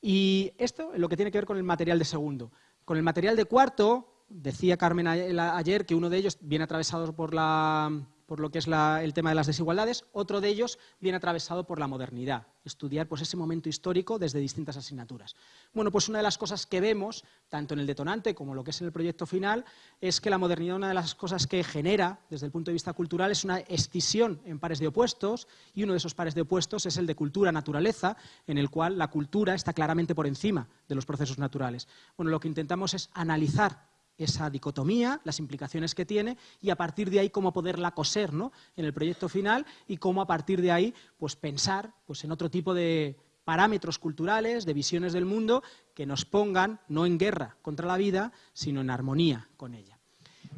Y esto es lo que tiene que ver con el material de segundo. Con el material de cuarto, decía Carmen ayer que uno de ellos viene atravesado por la por lo que es el tema de las desigualdades, otro de ellos viene atravesado por la modernidad, estudiar pues, ese momento histórico desde distintas asignaturas. Bueno, pues una de las cosas que vemos, tanto en el detonante como lo que es en el proyecto final, es que la modernidad, una de las cosas que genera desde el punto de vista cultural, es una escisión en pares de opuestos, y uno de esos pares de opuestos es el de cultura-naturaleza, en el cual la cultura está claramente por encima de los procesos naturales. Bueno, lo que intentamos es analizar esa dicotomía, las implicaciones que tiene y a partir de ahí cómo poderla coser ¿no? en el proyecto final y cómo a partir de ahí pues, pensar pues, en otro tipo de parámetros culturales, de visiones del mundo que nos pongan no en guerra contra la vida, sino en armonía con ella.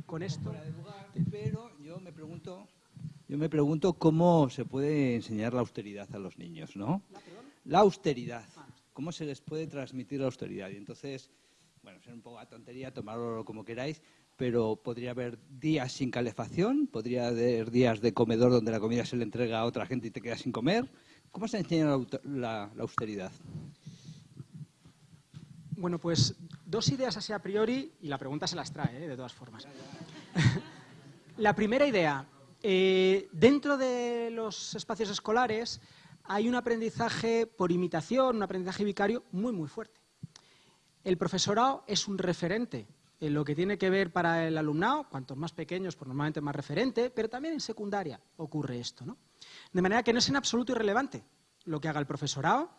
Con esto... Pero yo me pregunto, yo me pregunto cómo se puede enseñar la austeridad a los niños, ¿no? La austeridad. ¿Cómo se les puede transmitir la austeridad? Y entonces bueno, ser un poco a tontería, tomarlo como queráis, pero podría haber días sin calefacción, podría haber días de comedor donde la comida se le entrega a otra gente y te quedas sin comer. ¿Cómo se enseña la, austeridad? Bueno, pues dos ideas así a priori, y la pregunta se las trae, ¿eh? de todas formas. la primera idea, eh, dentro de los espacios escolares hay un aprendizaje por imitación, un aprendizaje vicario muy, muy fuerte. El profesorado es un referente en lo que tiene que ver para el alumnado, cuantos más pequeños, pues normalmente más referente, pero también en secundaria ocurre esto. ¿no? De manera que no es en absoluto irrelevante lo que haga el profesorado,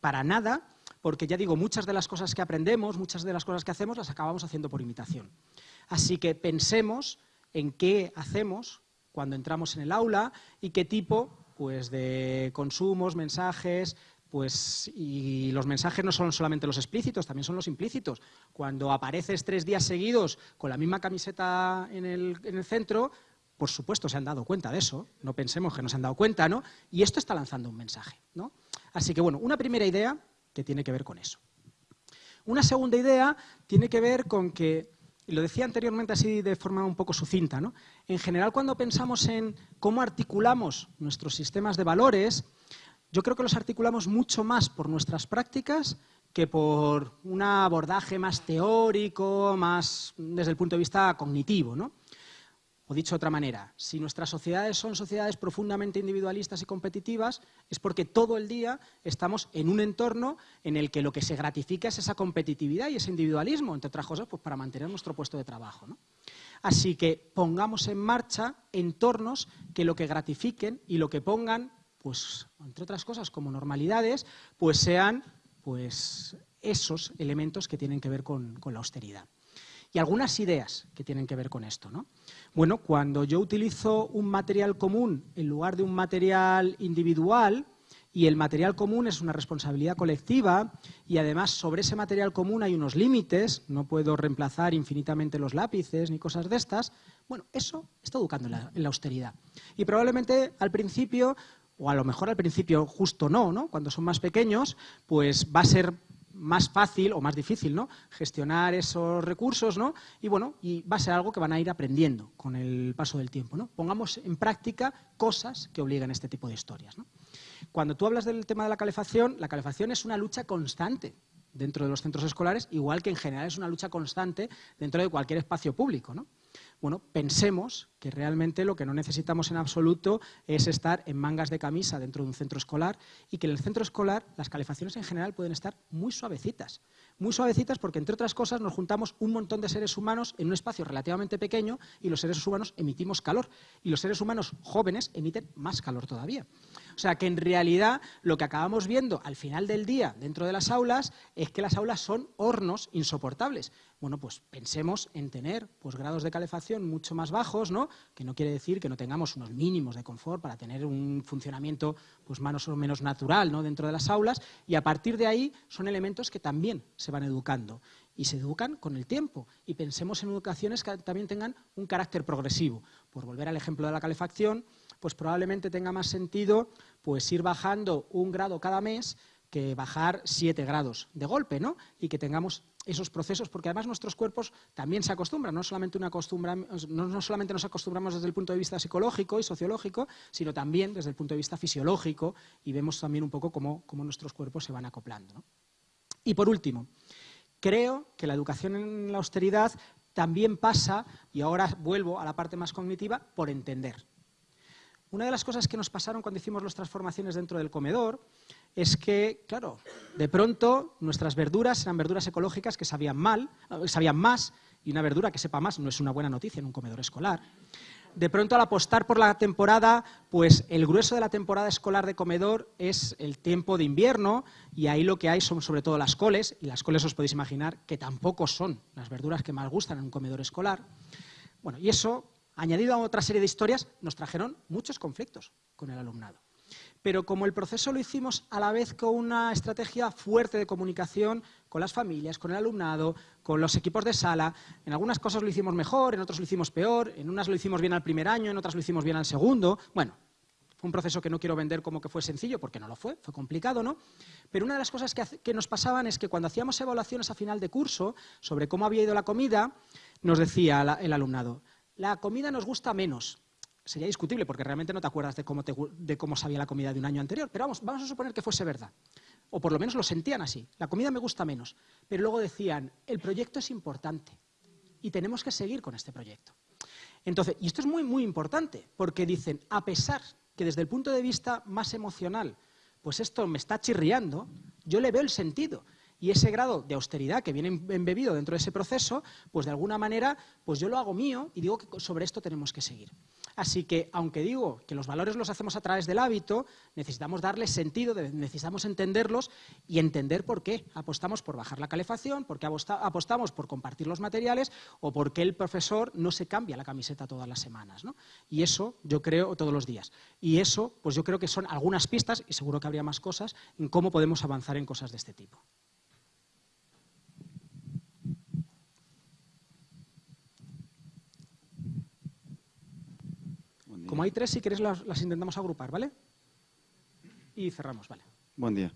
para nada, porque ya digo, muchas de las cosas que aprendemos, muchas de las cosas que hacemos, las acabamos haciendo por imitación. Así que pensemos en qué hacemos cuando entramos en el aula y qué tipo pues, de consumos, mensajes, pues, y los mensajes no son solamente los explícitos, también son los implícitos. Cuando apareces tres días seguidos con la misma camiseta en el, centro, por supuesto se han dado cuenta de eso, no pensemos que no se han dado cuenta, ¿no? Y esto está lanzando un mensaje, ¿no? Así que, bueno, una primera idea que tiene que ver con eso. Una segunda idea tiene que ver con que, y lo decía anteriormente así de forma un poco sucinta, ¿no? En general, cuando pensamos en cómo articulamos nuestros sistemas de valores, yo creo que los articulamos mucho más por nuestras prácticas que por un abordaje más teórico, más desde el punto de vista cognitivo. ¿no? O dicho de otra manera, si nuestras sociedades son sociedades profundamente individualistas y competitivas, es porque todo el día estamos en un entorno en el que lo que se gratifica es esa competitividad y ese individualismo, entre otras cosas, pues para mantener nuestro puesto de trabajo. ¿no? Así que pongamos en marcha entornos que lo que gratifiquen y lo que pongan pues, entre otras cosas, como normalidades, pues sean pues, esos elementos que tienen que ver con, la austeridad. Y algunas ideas que tienen que ver con esto. ¿no? Bueno, cuando yo utilizo un material común en lugar de un material individual y el material común es una responsabilidad colectiva y además sobre ese material común hay unos límites, no puedo reemplazar infinitamente los lápices ni cosas de estas, bueno, eso está educando en la, en la austeridad. Y probablemente al principio o a lo mejor al principio justo no, ¿no? Cuando son más pequeños, pues va a ser más fácil o más difícil, ¿no? Gestionar esos recursos, ¿no? Y bueno, y va a ser algo que van a ir aprendiendo con el paso del tiempo, ¿no? Pongamos en práctica cosas que obliguen a este tipo de historias. Cuando tú hablas del tema de la calefacción, la calefacción es una lucha constante dentro de los centros escolares, igual que en general es una lucha constante dentro de cualquier espacio público, ¿no? bueno, pensemos que realmente lo que no necesitamos en absoluto es estar en mangas de camisa dentro de un centro escolar y que en el centro escolar las calefacciones en general pueden estar muy suavecitas. Muy suavecitas porque, entre otras cosas, nos juntamos un montón de seres humanos en un espacio relativamente pequeño y los seres humanos emitimos calor. Y los seres humanos jóvenes emiten más calor todavía. O sea que, en realidad, lo que acabamos viendo al final del día dentro de las aulas es que las aulas son hornos insoportables. Bueno, pues pensemos en tener pues, grados de calefacción mucho más bajos, ¿no? Que no quiere decir que no tengamos unos mínimos de confort para tener un funcionamiento pues, más o menos natural ¿no? dentro de las aulas, y a partir de ahí son elementos que también se van educando y se educan con el tiempo. Y pensemos en educaciones que también tengan un carácter progresivo. Por volver al ejemplo de la calefacción, pues probablemente tenga más sentido pues, ir bajando un grado cada mes que bajar siete grados de golpe, ¿no? Y que tengamos esos procesos, porque además nuestros cuerpos también se acostumbran, no solamente, no solamente nos acostumbramos desde el punto de vista psicológico y sociológico, sino también desde el punto de vista fisiológico y vemos también un poco cómo, nuestros cuerpos se van acoplando. Y por último, creo que la educación en la austeridad también pasa, y ahora vuelvo a la parte más cognitiva, por entender. Una de las cosas que nos pasaron cuando hicimos las transformaciones dentro del comedor es que, claro, de pronto nuestras verduras eran verduras ecológicas que sabían mal, eh, sabían más, y una verdura que sepa más no es una buena noticia en un comedor escolar. De pronto, al apostar por la temporada, pues el grueso de la temporada escolar de comedor es el tiempo de invierno, y ahí lo que hay son sobre todo las coles, y las coles os podéis imaginar que tampoco son las verduras que más gustan en un comedor escolar. Bueno, y eso, añadido a otra serie de historias, nos trajeron muchos conflictos con el alumnado pero como el proceso lo hicimos a la vez con una estrategia fuerte de comunicación con las familias, con el alumnado, con los equipos de sala, en algunas cosas lo hicimos mejor, en otras lo hicimos peor, en unas lo hicimos bien al primer año, en otras lo hicimos bien al segundo. Bueno, fue un proceso que no quiero vender como que fue sencillo, porque no lo fue, fue complicado, ¿no? Pero una de las cosas que, que nos pasaban es que cuando hacíamos evaluaciones a final de curso sobre cómo había ido la comida, nos decía el alumnado, la comida nos gusta menos, sería discutible porque realmente no te acuerdas de cómo, de cómo sabía la comida de un año anterior, pero vamos, vamos a suponer que fuese verdad. O por lo menos lo sentían así. La comida me gusta menos. Pero luego decían, el proyecto es importante y tenemos que seguir con este proyecto. Entonces, y esto es muy, muy importante, porque dicen, a pesar que desde el punto de vista más emocional, pues esto me está chirriando, yo le veo el sentido y ese grado de austeridad que viene embebido dentro de ese proceso, pues de alguna manera, pues yo lo hago mío y digo que sobre esto tenemos que seguir. Así que, aunque digo que los valores los hacemos a través del hábito, necesitamos darles sentido, necesitamos entenderlos y entender por qué apostamos por bajar la calefacción, por qué apostamos por compartir los materiales o por qué el profesor no se cambia la camiseta todas las semanas. Y eso, yo creo, todos los días. Y eso, pues yo creo que son algunas pistas, y seguro que habría más cosas, en cómo podemos avanzar en cosas de este tipo. Como hay tres, si queréis las, intentamos agrupar, ¿vale? Y cerramos, ¿vale? Buen día.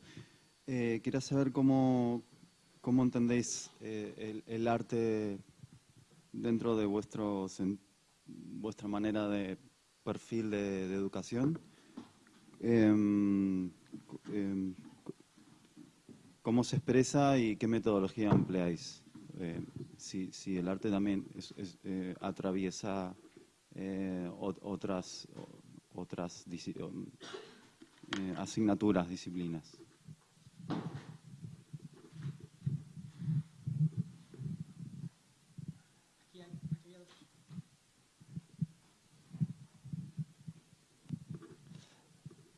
Eh, quería saber cómo, cómo entendéis eh, el, arte dentro de vuestro, vuestra manera de perfil de, educación. Em, em, ¿Cómo se expresa y qué metodología empleáis? Eh, si, si, el arte también atraviesa eh, otras, otras eh, asignaturas, disciplinas.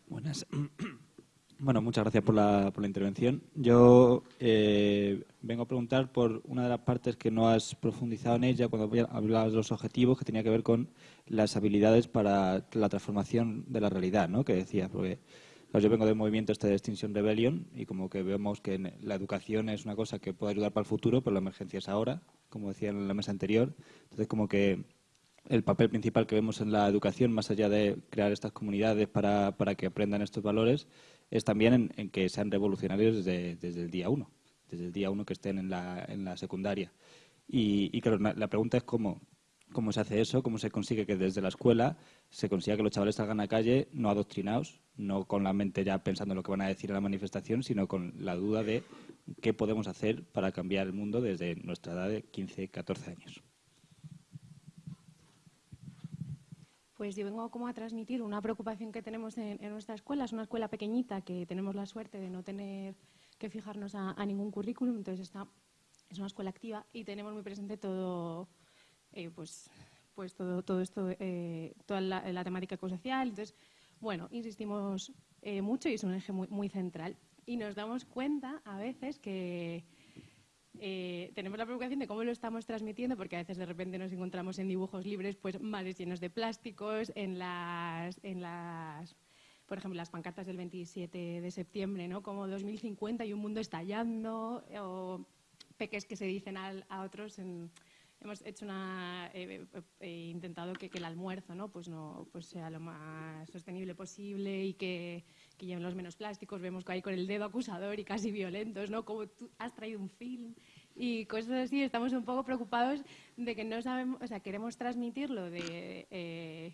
Buenas. Bueno, muchas gracias por la, por la intervención. Yo eh, vengo a preguntar por una de las partes que no has profundizado en ella cuando hablabas de los objetivos, que tenía que ver con las habilidades para la transformación de la realidad, ¿no? Que decías, porque yo vengo del movimiento este de Extinction Rebellion y como que vemos que la educación es una cosa que puede ayudar para el futuro, pero la emergencia es ahora, como decía en la mesa anterior. Entonces, como que el papel principal que vemos en la educación, más allá de crear estas comunidades para, para que aprendan estos valores, es también en, que sean revolucionarios desde, desde, el día uno, desde el día uno que estén en la, en la secundaria. Y, claro, la pregunta es cómo, cómo se hace eso, cómo se consigue que desde la escuela se consiga que los chavales salgan a calle no adoctrinados, no con la mente ya pensando en lo que van a decir en la manifestación, sino con la duda de qué podemos hacer para cambiar el mundo desde nuestra edad de 15, 14 años. Pues yo vengo como a transmitir una preocupación que tenemos en, nuestra escuela. Es una escuela pequeñita que tenemos la suerte de no tener que fijarnos a, ningún currículum, entonces está, es una escuela activa y tenemos muy presente todo, eh, pues, pues todo, todo esto, eh, toda la, temática ecosocial. Entonces, bueno, insistimos eh, mucho y es un eje muy, muy central. Y nos damos cuenta a veces que eh, tenemos la preocupación de cómo lo estamos transmitiendo, porque a veces de repente nos encontramos en dibujos libres, pues mares llenos de plásticos, en las, en las por ejemplo, las pancartas del 27 de septiembre, ¿no? Como 2050 y un mundo estallando, o peques que se dicen a otros hemos hecho una eh, eh, intentado que, el almuerzo no pues no pues sea lo más sostenible posible y que, que, lleven los menos plásticos. Vemos que hay con el dedo acusador y casi violentos no como tú has traído un film y cosas así. Estamos un poco preocupados de que no sabemos o sea queremos transmitirlo de eh,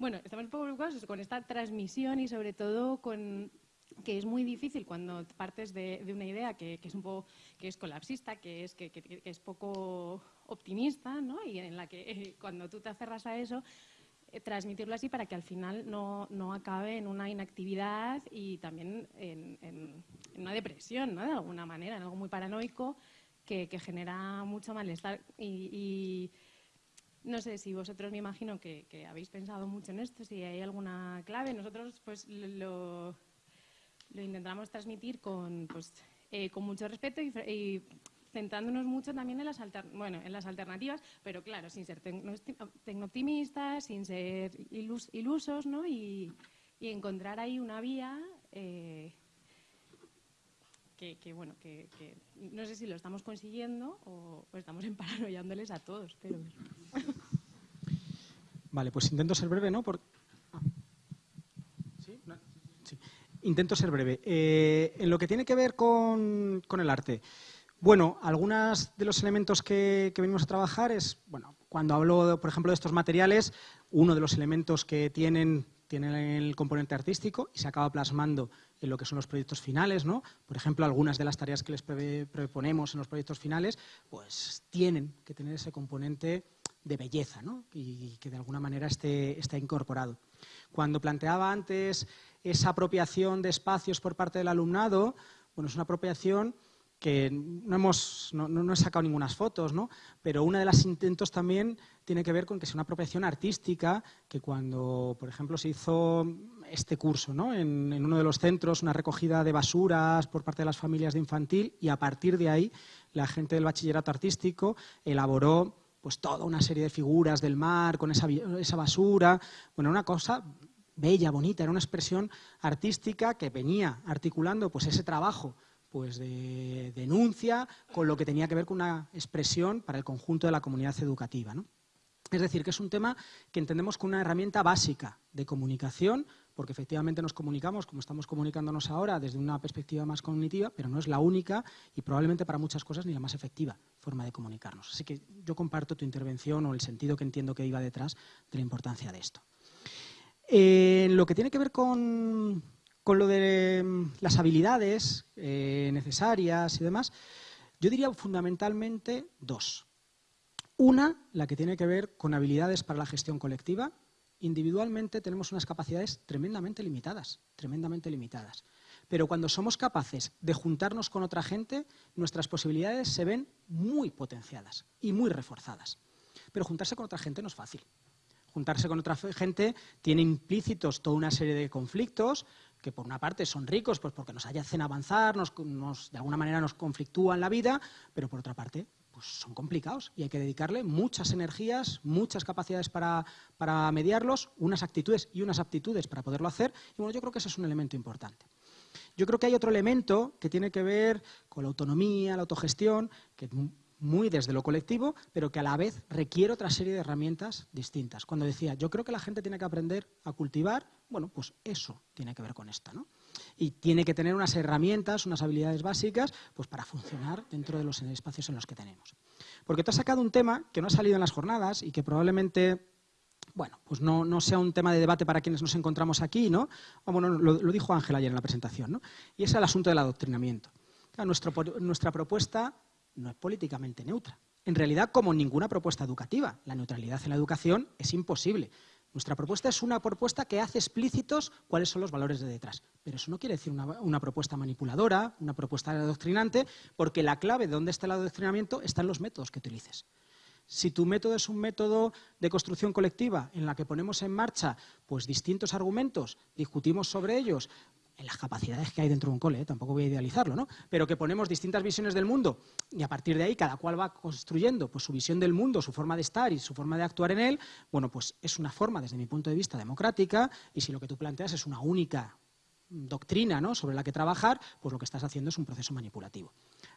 bueno estamos un poco preocupados con esta transmisión y sobre todo con que es muy difícil cuando partes de, una idea que, es un poco que es colapsista, que es, que, es poco optimista, ¿no? y en la que eh, cuando tú te aferras a eso, eh, transmitirlo así para que al final no, no, acabe en una inactividad y también en, una depresión, ¿no? de alguna manera, en algo muy paranoico que, genera mucho malestar. y, no sé si vosotros me imagino que, que, habéis pensado mucho en esto, si hay alguna clave. Nosotros pues lo, lo intentamos transmitir con, pues, eh, con mucho respeto y, centrándonos mucho también en las, bueno, en las alternativas, pero claro, sin ser tecno-optimistas, sin ser ilusos, ¿no? Y, encontrar ahí una vía eh, que, bueno, que, no sé si lo estamos consiguiendo o, estamos emparanoyándoles a todos, pero... Vale, pues intento ser breve, ¿no? Intento ser breve. Eh, en lo que tiene que ver con, el arte, bueno, algunos de los elementos que, venimos a trabajar es, bueno, cuando hablo, por ejemplo, de estos materiales, uno de los elementos que tienen, tienen el componente artístico y se acaba plasmando en lo que son los proyectos finales, ¿no? Por ejemplo, algunas de las tareas que les proponemos en los proyectos finales, pues tienen que tener ese componente de belleza, ¿no? Y que de alguna manera esté, esté incorporado. Cuando planteaba antes esa apropiación de espacios por parte del alumnado, bueno, es una apropiación que no, hemos, no, he sacado ninguna fotos, ¿no? pero uno de los intentos también tiene que ver con que sea una apropiación artística, que cuando, por ejemplo, se hizo este curso ¿no? en, en, uno de los centros, una recogida de basuras por parte de las familias de infantil, y a partir de ahí la gente del bachillerato artístico elaboró pues toda una serie de figuras del mar con esa, esa basura, bueno, una cosa bella, bonita, era una expresión artística que venía articulando pues, ese trabajo pues, de denuncia con lo que tenía que ver con una expresión para el conjunto de la comunidad educativa. Es decir, que es un tema que entendemos como una herramienta básica de comunicación, porque efectivamente nos comunicamos como estamos comunicándonos ahora desde una perspectiva más cognitiva, pero no es la única y probablemente para muchas cosas ni la más efectiva forma de comunicarnos. Así que yo comparto tu intervención o el sentido que entiendo que iba detrás de la importancia de esto. En lo que tiene que ver con, lo de mm, las habilidades eh, necesarias y demás, yo diría fundamentalmente dos. Una, la que tiene que ver con habilidades para la gestión colectiva. Individualmente tenemos unas capacidades tremendamente limitadas, tremendamente limitadas. Pero cuando somos capaces de juntarnos con otra gente, nuestras posibilidades se ven muy potenciadas y muy reforzadas. Pero juntarse con otra gente no es fácil juntarse con otra gente tiene implícitos toda una serie de conflictos que por una parte son ricos pues porque nos hacen avanzar, nos, de alguna manera nos conflictúan la vida, pero por otra parte pues son complicados y hay que dedicarle muchas energías, muchas capacidades para, para mediarlos, unas actitudes y unas aptitudes para poderlo hacer. Y bueno, yo creo que ese es un elemento importante. Yo creo que hay otro elemento que tiene que ver con la autonomía, la autogestión, que muy desde lo colectivo, pero que a la vez requiere otra serie de herramientas distintas. Cuando decía, yo creo que la gente tiene que aprender a cultivar, bueno, pues eso tiene que ver con esta, ¿no? Y tiene que tener unas herramientas, unas habilidades básicas, pues para funcionar dentro de los espacios en los que tenemos. Porque tú has sacado un tema que no ha salido en las jornadas y que probablemente bueno, pues no, sea un tema de debate para quienes nos encontramos aquí, ¿no? bueno, lo, dijo Ángel ayer en la presentación, ¿no? Y es el asunto del adoctrinamiento. nuestra propuesta no es políticamente neutra. En realidad, como ninguna propuesta educativa, la neutralidad en la educación es imposible. Nuestra propuesta es una propuesta que hace explícitos cuáles son los valores de detrás. Pero eso no quiere decir una, propuesta manipuladora, una propuesta adoctrinante, porque la clave de dónde está el adoctrinamiento está en los métodos que utilices. Si tu método es un método de construcción colectiva en la que ponemos en marcha pues, distintos argumentos, discutimos sobre ellos, en las capacidades que hay dentro de un cole, ¿eh? tampoco voy a idealizarlo, ¿no? pero que ponemos distintas visiones del mundo y a partir de ahí cada cual va construyendo pues, su visión del mundo, su forma de estar y su forma de actuar en él, bueno, pues es una forma, desde mi punto de vista, democrática y si lo que tú planteas es una única doctrina ¿no? sobre la que trabajar, pues lo que estás haciendo es un proceso manipulativo.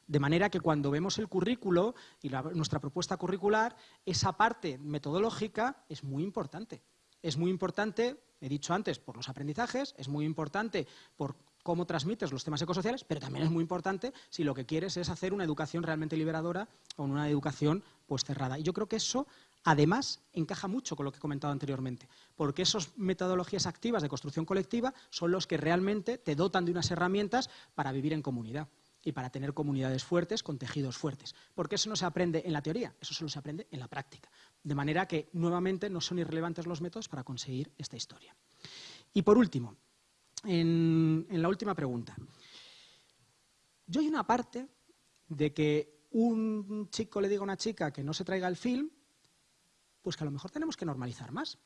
De manera que cuando vemos el currículo y nuestra propuesta curricular, esa parte metodológica es muy importante. Es muy importante, he dicho antes, por los aprendizajes, es muy importante por cómo transmites los temas ecosociales, pero también es muy importante si lo que quieres es hacer una educación realmente liberadora o una educación pues cerrada. Y yo creo que eso, además, encaja mucho con lo que he comentado anteriormente, porque esas metodologías activas de construcción colectiva son los que realmente te dotan de unas herramientas para vivir en comunidad y para tener comunidades fuertes con tejidos fuertes. Porque eso no se aprende en la teoría, eso solo se aprende en la práctica. De manera que, nuevamente, no son irrelevantes los métodos para conseguir esta historia. Y por último, en, la última pregunta. Yo hay una parte de que un chico le diga a una chica que no se traiga el film, pues que a lo mejor tenemos que normalizar más.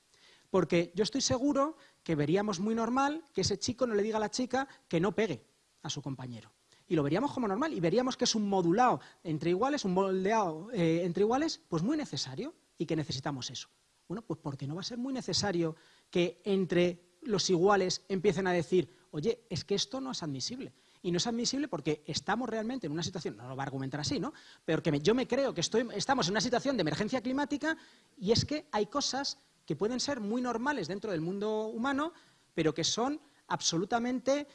Porque yo estoy seguro que veríamos muy normal que ese chico no le diga a la chica que no pegue a su compañero y lo veríamos como normal y veríamos que es un modulado entre iguales, un moldeado eh, entre iguales, pues muy necesario y que necesitamos eso. Bueno, pues porque no va a ser muy necesario que entre los iguales empiecen a decir, oye, es que esto no es admisible. Y no es admisible porque estamos realmente en una situación, no lo va a argumentar así, ¿no? Pero que yo me creo que estoy, estamos en una situación de emergencia climática y es que hay cosas que pueden ser muy normales dentro del mundo humano, pero que son absolutamente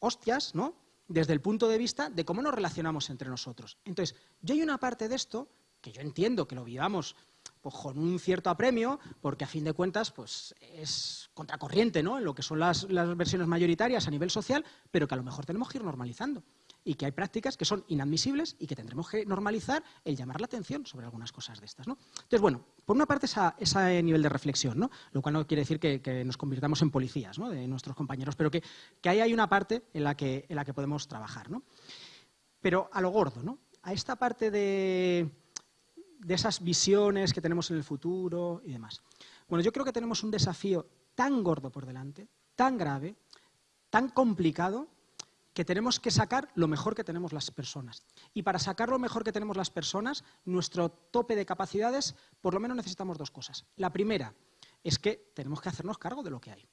hostias, ¿no? desde el punto de vista de cómo nos relacionamos entre nosotros. Entonces, yo hay una parte de esto que yo entiendo que lo vivamos pues, con un cierto apremio, porque a fin de cuentas pues, es contracorriente ¿no? en lo que son las, las versiones mayoritarias a nivel social, pero que a lo mejor tenemos que ir normalizando y que hay prácticas que son inadmisibles y que tendremos que normalizar el llamar la atención sobre algunas cosas de estas. ¿no? Entonces, bueno, por una parte ese nivel de reflexión, ¿no? lo cual no quiere decir que, nos convirtamos en policías ¿no? de nuestros compañeros, pero que, ahí hay una parte en la que, en la que podemos trabajar. ¿no? Pero a lo gordo, ¿no? a esta parte de, de esas visiones que tenemos en el futuro y demás. Bueno, yo creo que tenemos un desafío tan gordo por delante, tan grave, tan complicado, que tenemos que sacar lo mejor que tenemos las personas. Y para sacar lo mejor que tenemos las personas, nuestro tope de capacidades, por lo menos necesitamos dos cosas. La primera es que tenemos que hacernos cargo de lo que hay.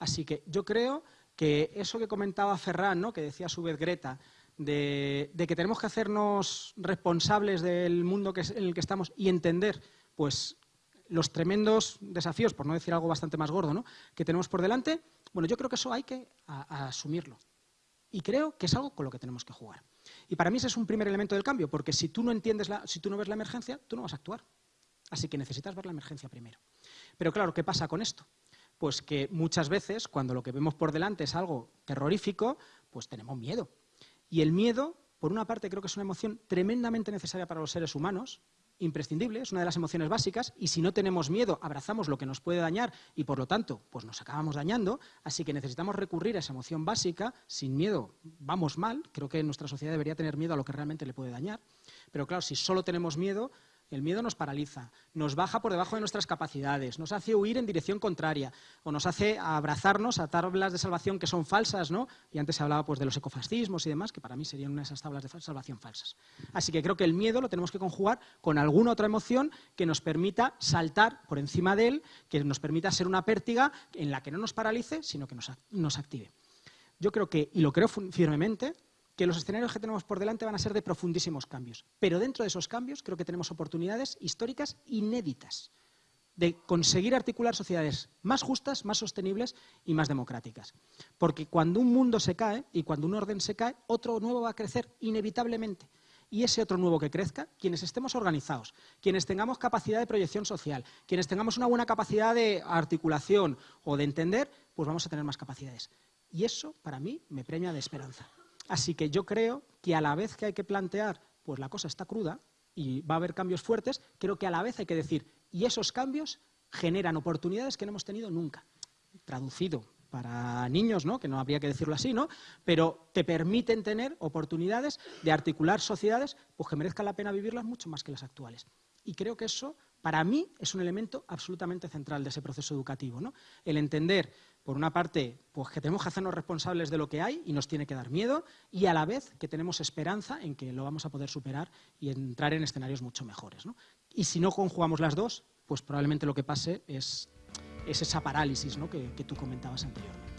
Así que yo creo que eso que comentaba Ferran, ¿no? que decía a su vez Greta, de, que tenemos que hacernos responsables del mundo en el que estamos y entender pues, los tremendos desafíos, por no decir algo bastante más gordo, ¿no? que tenemos por delante, bueno, yo creo que eso hay que asumirlo. Y creo que es algo con lo que tenemos que jugar. Y para mí ese es un primer elemento del cambio, porque si tú no entiendes, la, si tú no ves la emergencia, tú no vas a actuar. Así que necesitas ver la emergencia primero. Pero claro, ¿qué pasa con esto? Pues que muchas veces, cuando lo que vemos por delante es algo terrorífico, pues tenemos miedo. Y el miedo, por una parte, creo que es una emoción tremendamente necesaria para los seres humanos, imprescindible, es una de las emociones básicas, y si no tenemos miedo, abrazamos lo que nos puede dañar y por lo tanto, pues nos acabamos dañando, así que necesitamos recurrir a esa emoción básica, sin miedo vamos mal, creo que nuestra sociedad debería tener miedo a lo que realmente le puede dañar, pero claro, si solo tenemos miedo, El miedo nos paraliza, nos baja por debajo de nuestras capacidades, nos hace huir en dirección contraria o nos hace abrazarnos a tablas de salvación que son falsas, ¿no? Y antes se hablaba pues, de los ecofascismos y demás, que para mí serían una de esas tablas de salvación falsas. Así que creo que el miedo lo tenemos que conjugar con alguna otra emoción que nos permita saltar por encima de él, que nos permita ser una pértiga en la que no nos paralice, sino que nos, nos active. Yo creo que, y lo creo firmemente, que los escenarios que tenemos por delante van a ser de profundísimos cambios. Pero dentro de esos cambios creo que tenemos oportunidades históricas inéditas de conseguir articular sociedades más justas, más sostenibles y más democráticas. Porque cuando un mundo se cae y cuando un orden se cae, otro nuevo va a crecer inevitablemente. Y ese otro nuevo que crezca, quienes estemos organizados, quienes tengamos capacidad de proyección social, quienes tengamos una buena capacidad de articulación o de entender, pues vamos a tener más capacidades. Y eso, para mí, me premia de esperanza. Así que yo creo que a la vez que hay que plantear, pues la cosa está cruda y va a haber cambios fuertes, creo que a la vez hay que decir, y esos cambios generan oportunidades que no hemos tenido nunca. Traducido para niños, ¿no? que no habría que decirlo así, ¿no? pero te permiten tener oportunidades de articular sociedades pues, que merezcan la pena vivirlas mucho más que las actuales. Y creo que eso, para mí, es un elemento absolutamente central de ese proceso educativo. ¿no? El entender por una parte, pues que tenemos que hacernos responsables de lo que hay y nos tiene que dar miedo, y a la vez que tenemos esperanza en que lo vamos a poder superar y entrar en escenarios mucho mejores. Y si no conjugamos las dos, pues probablemente lo que pase es, esa parálisis que, que tú comentabas anteriormente.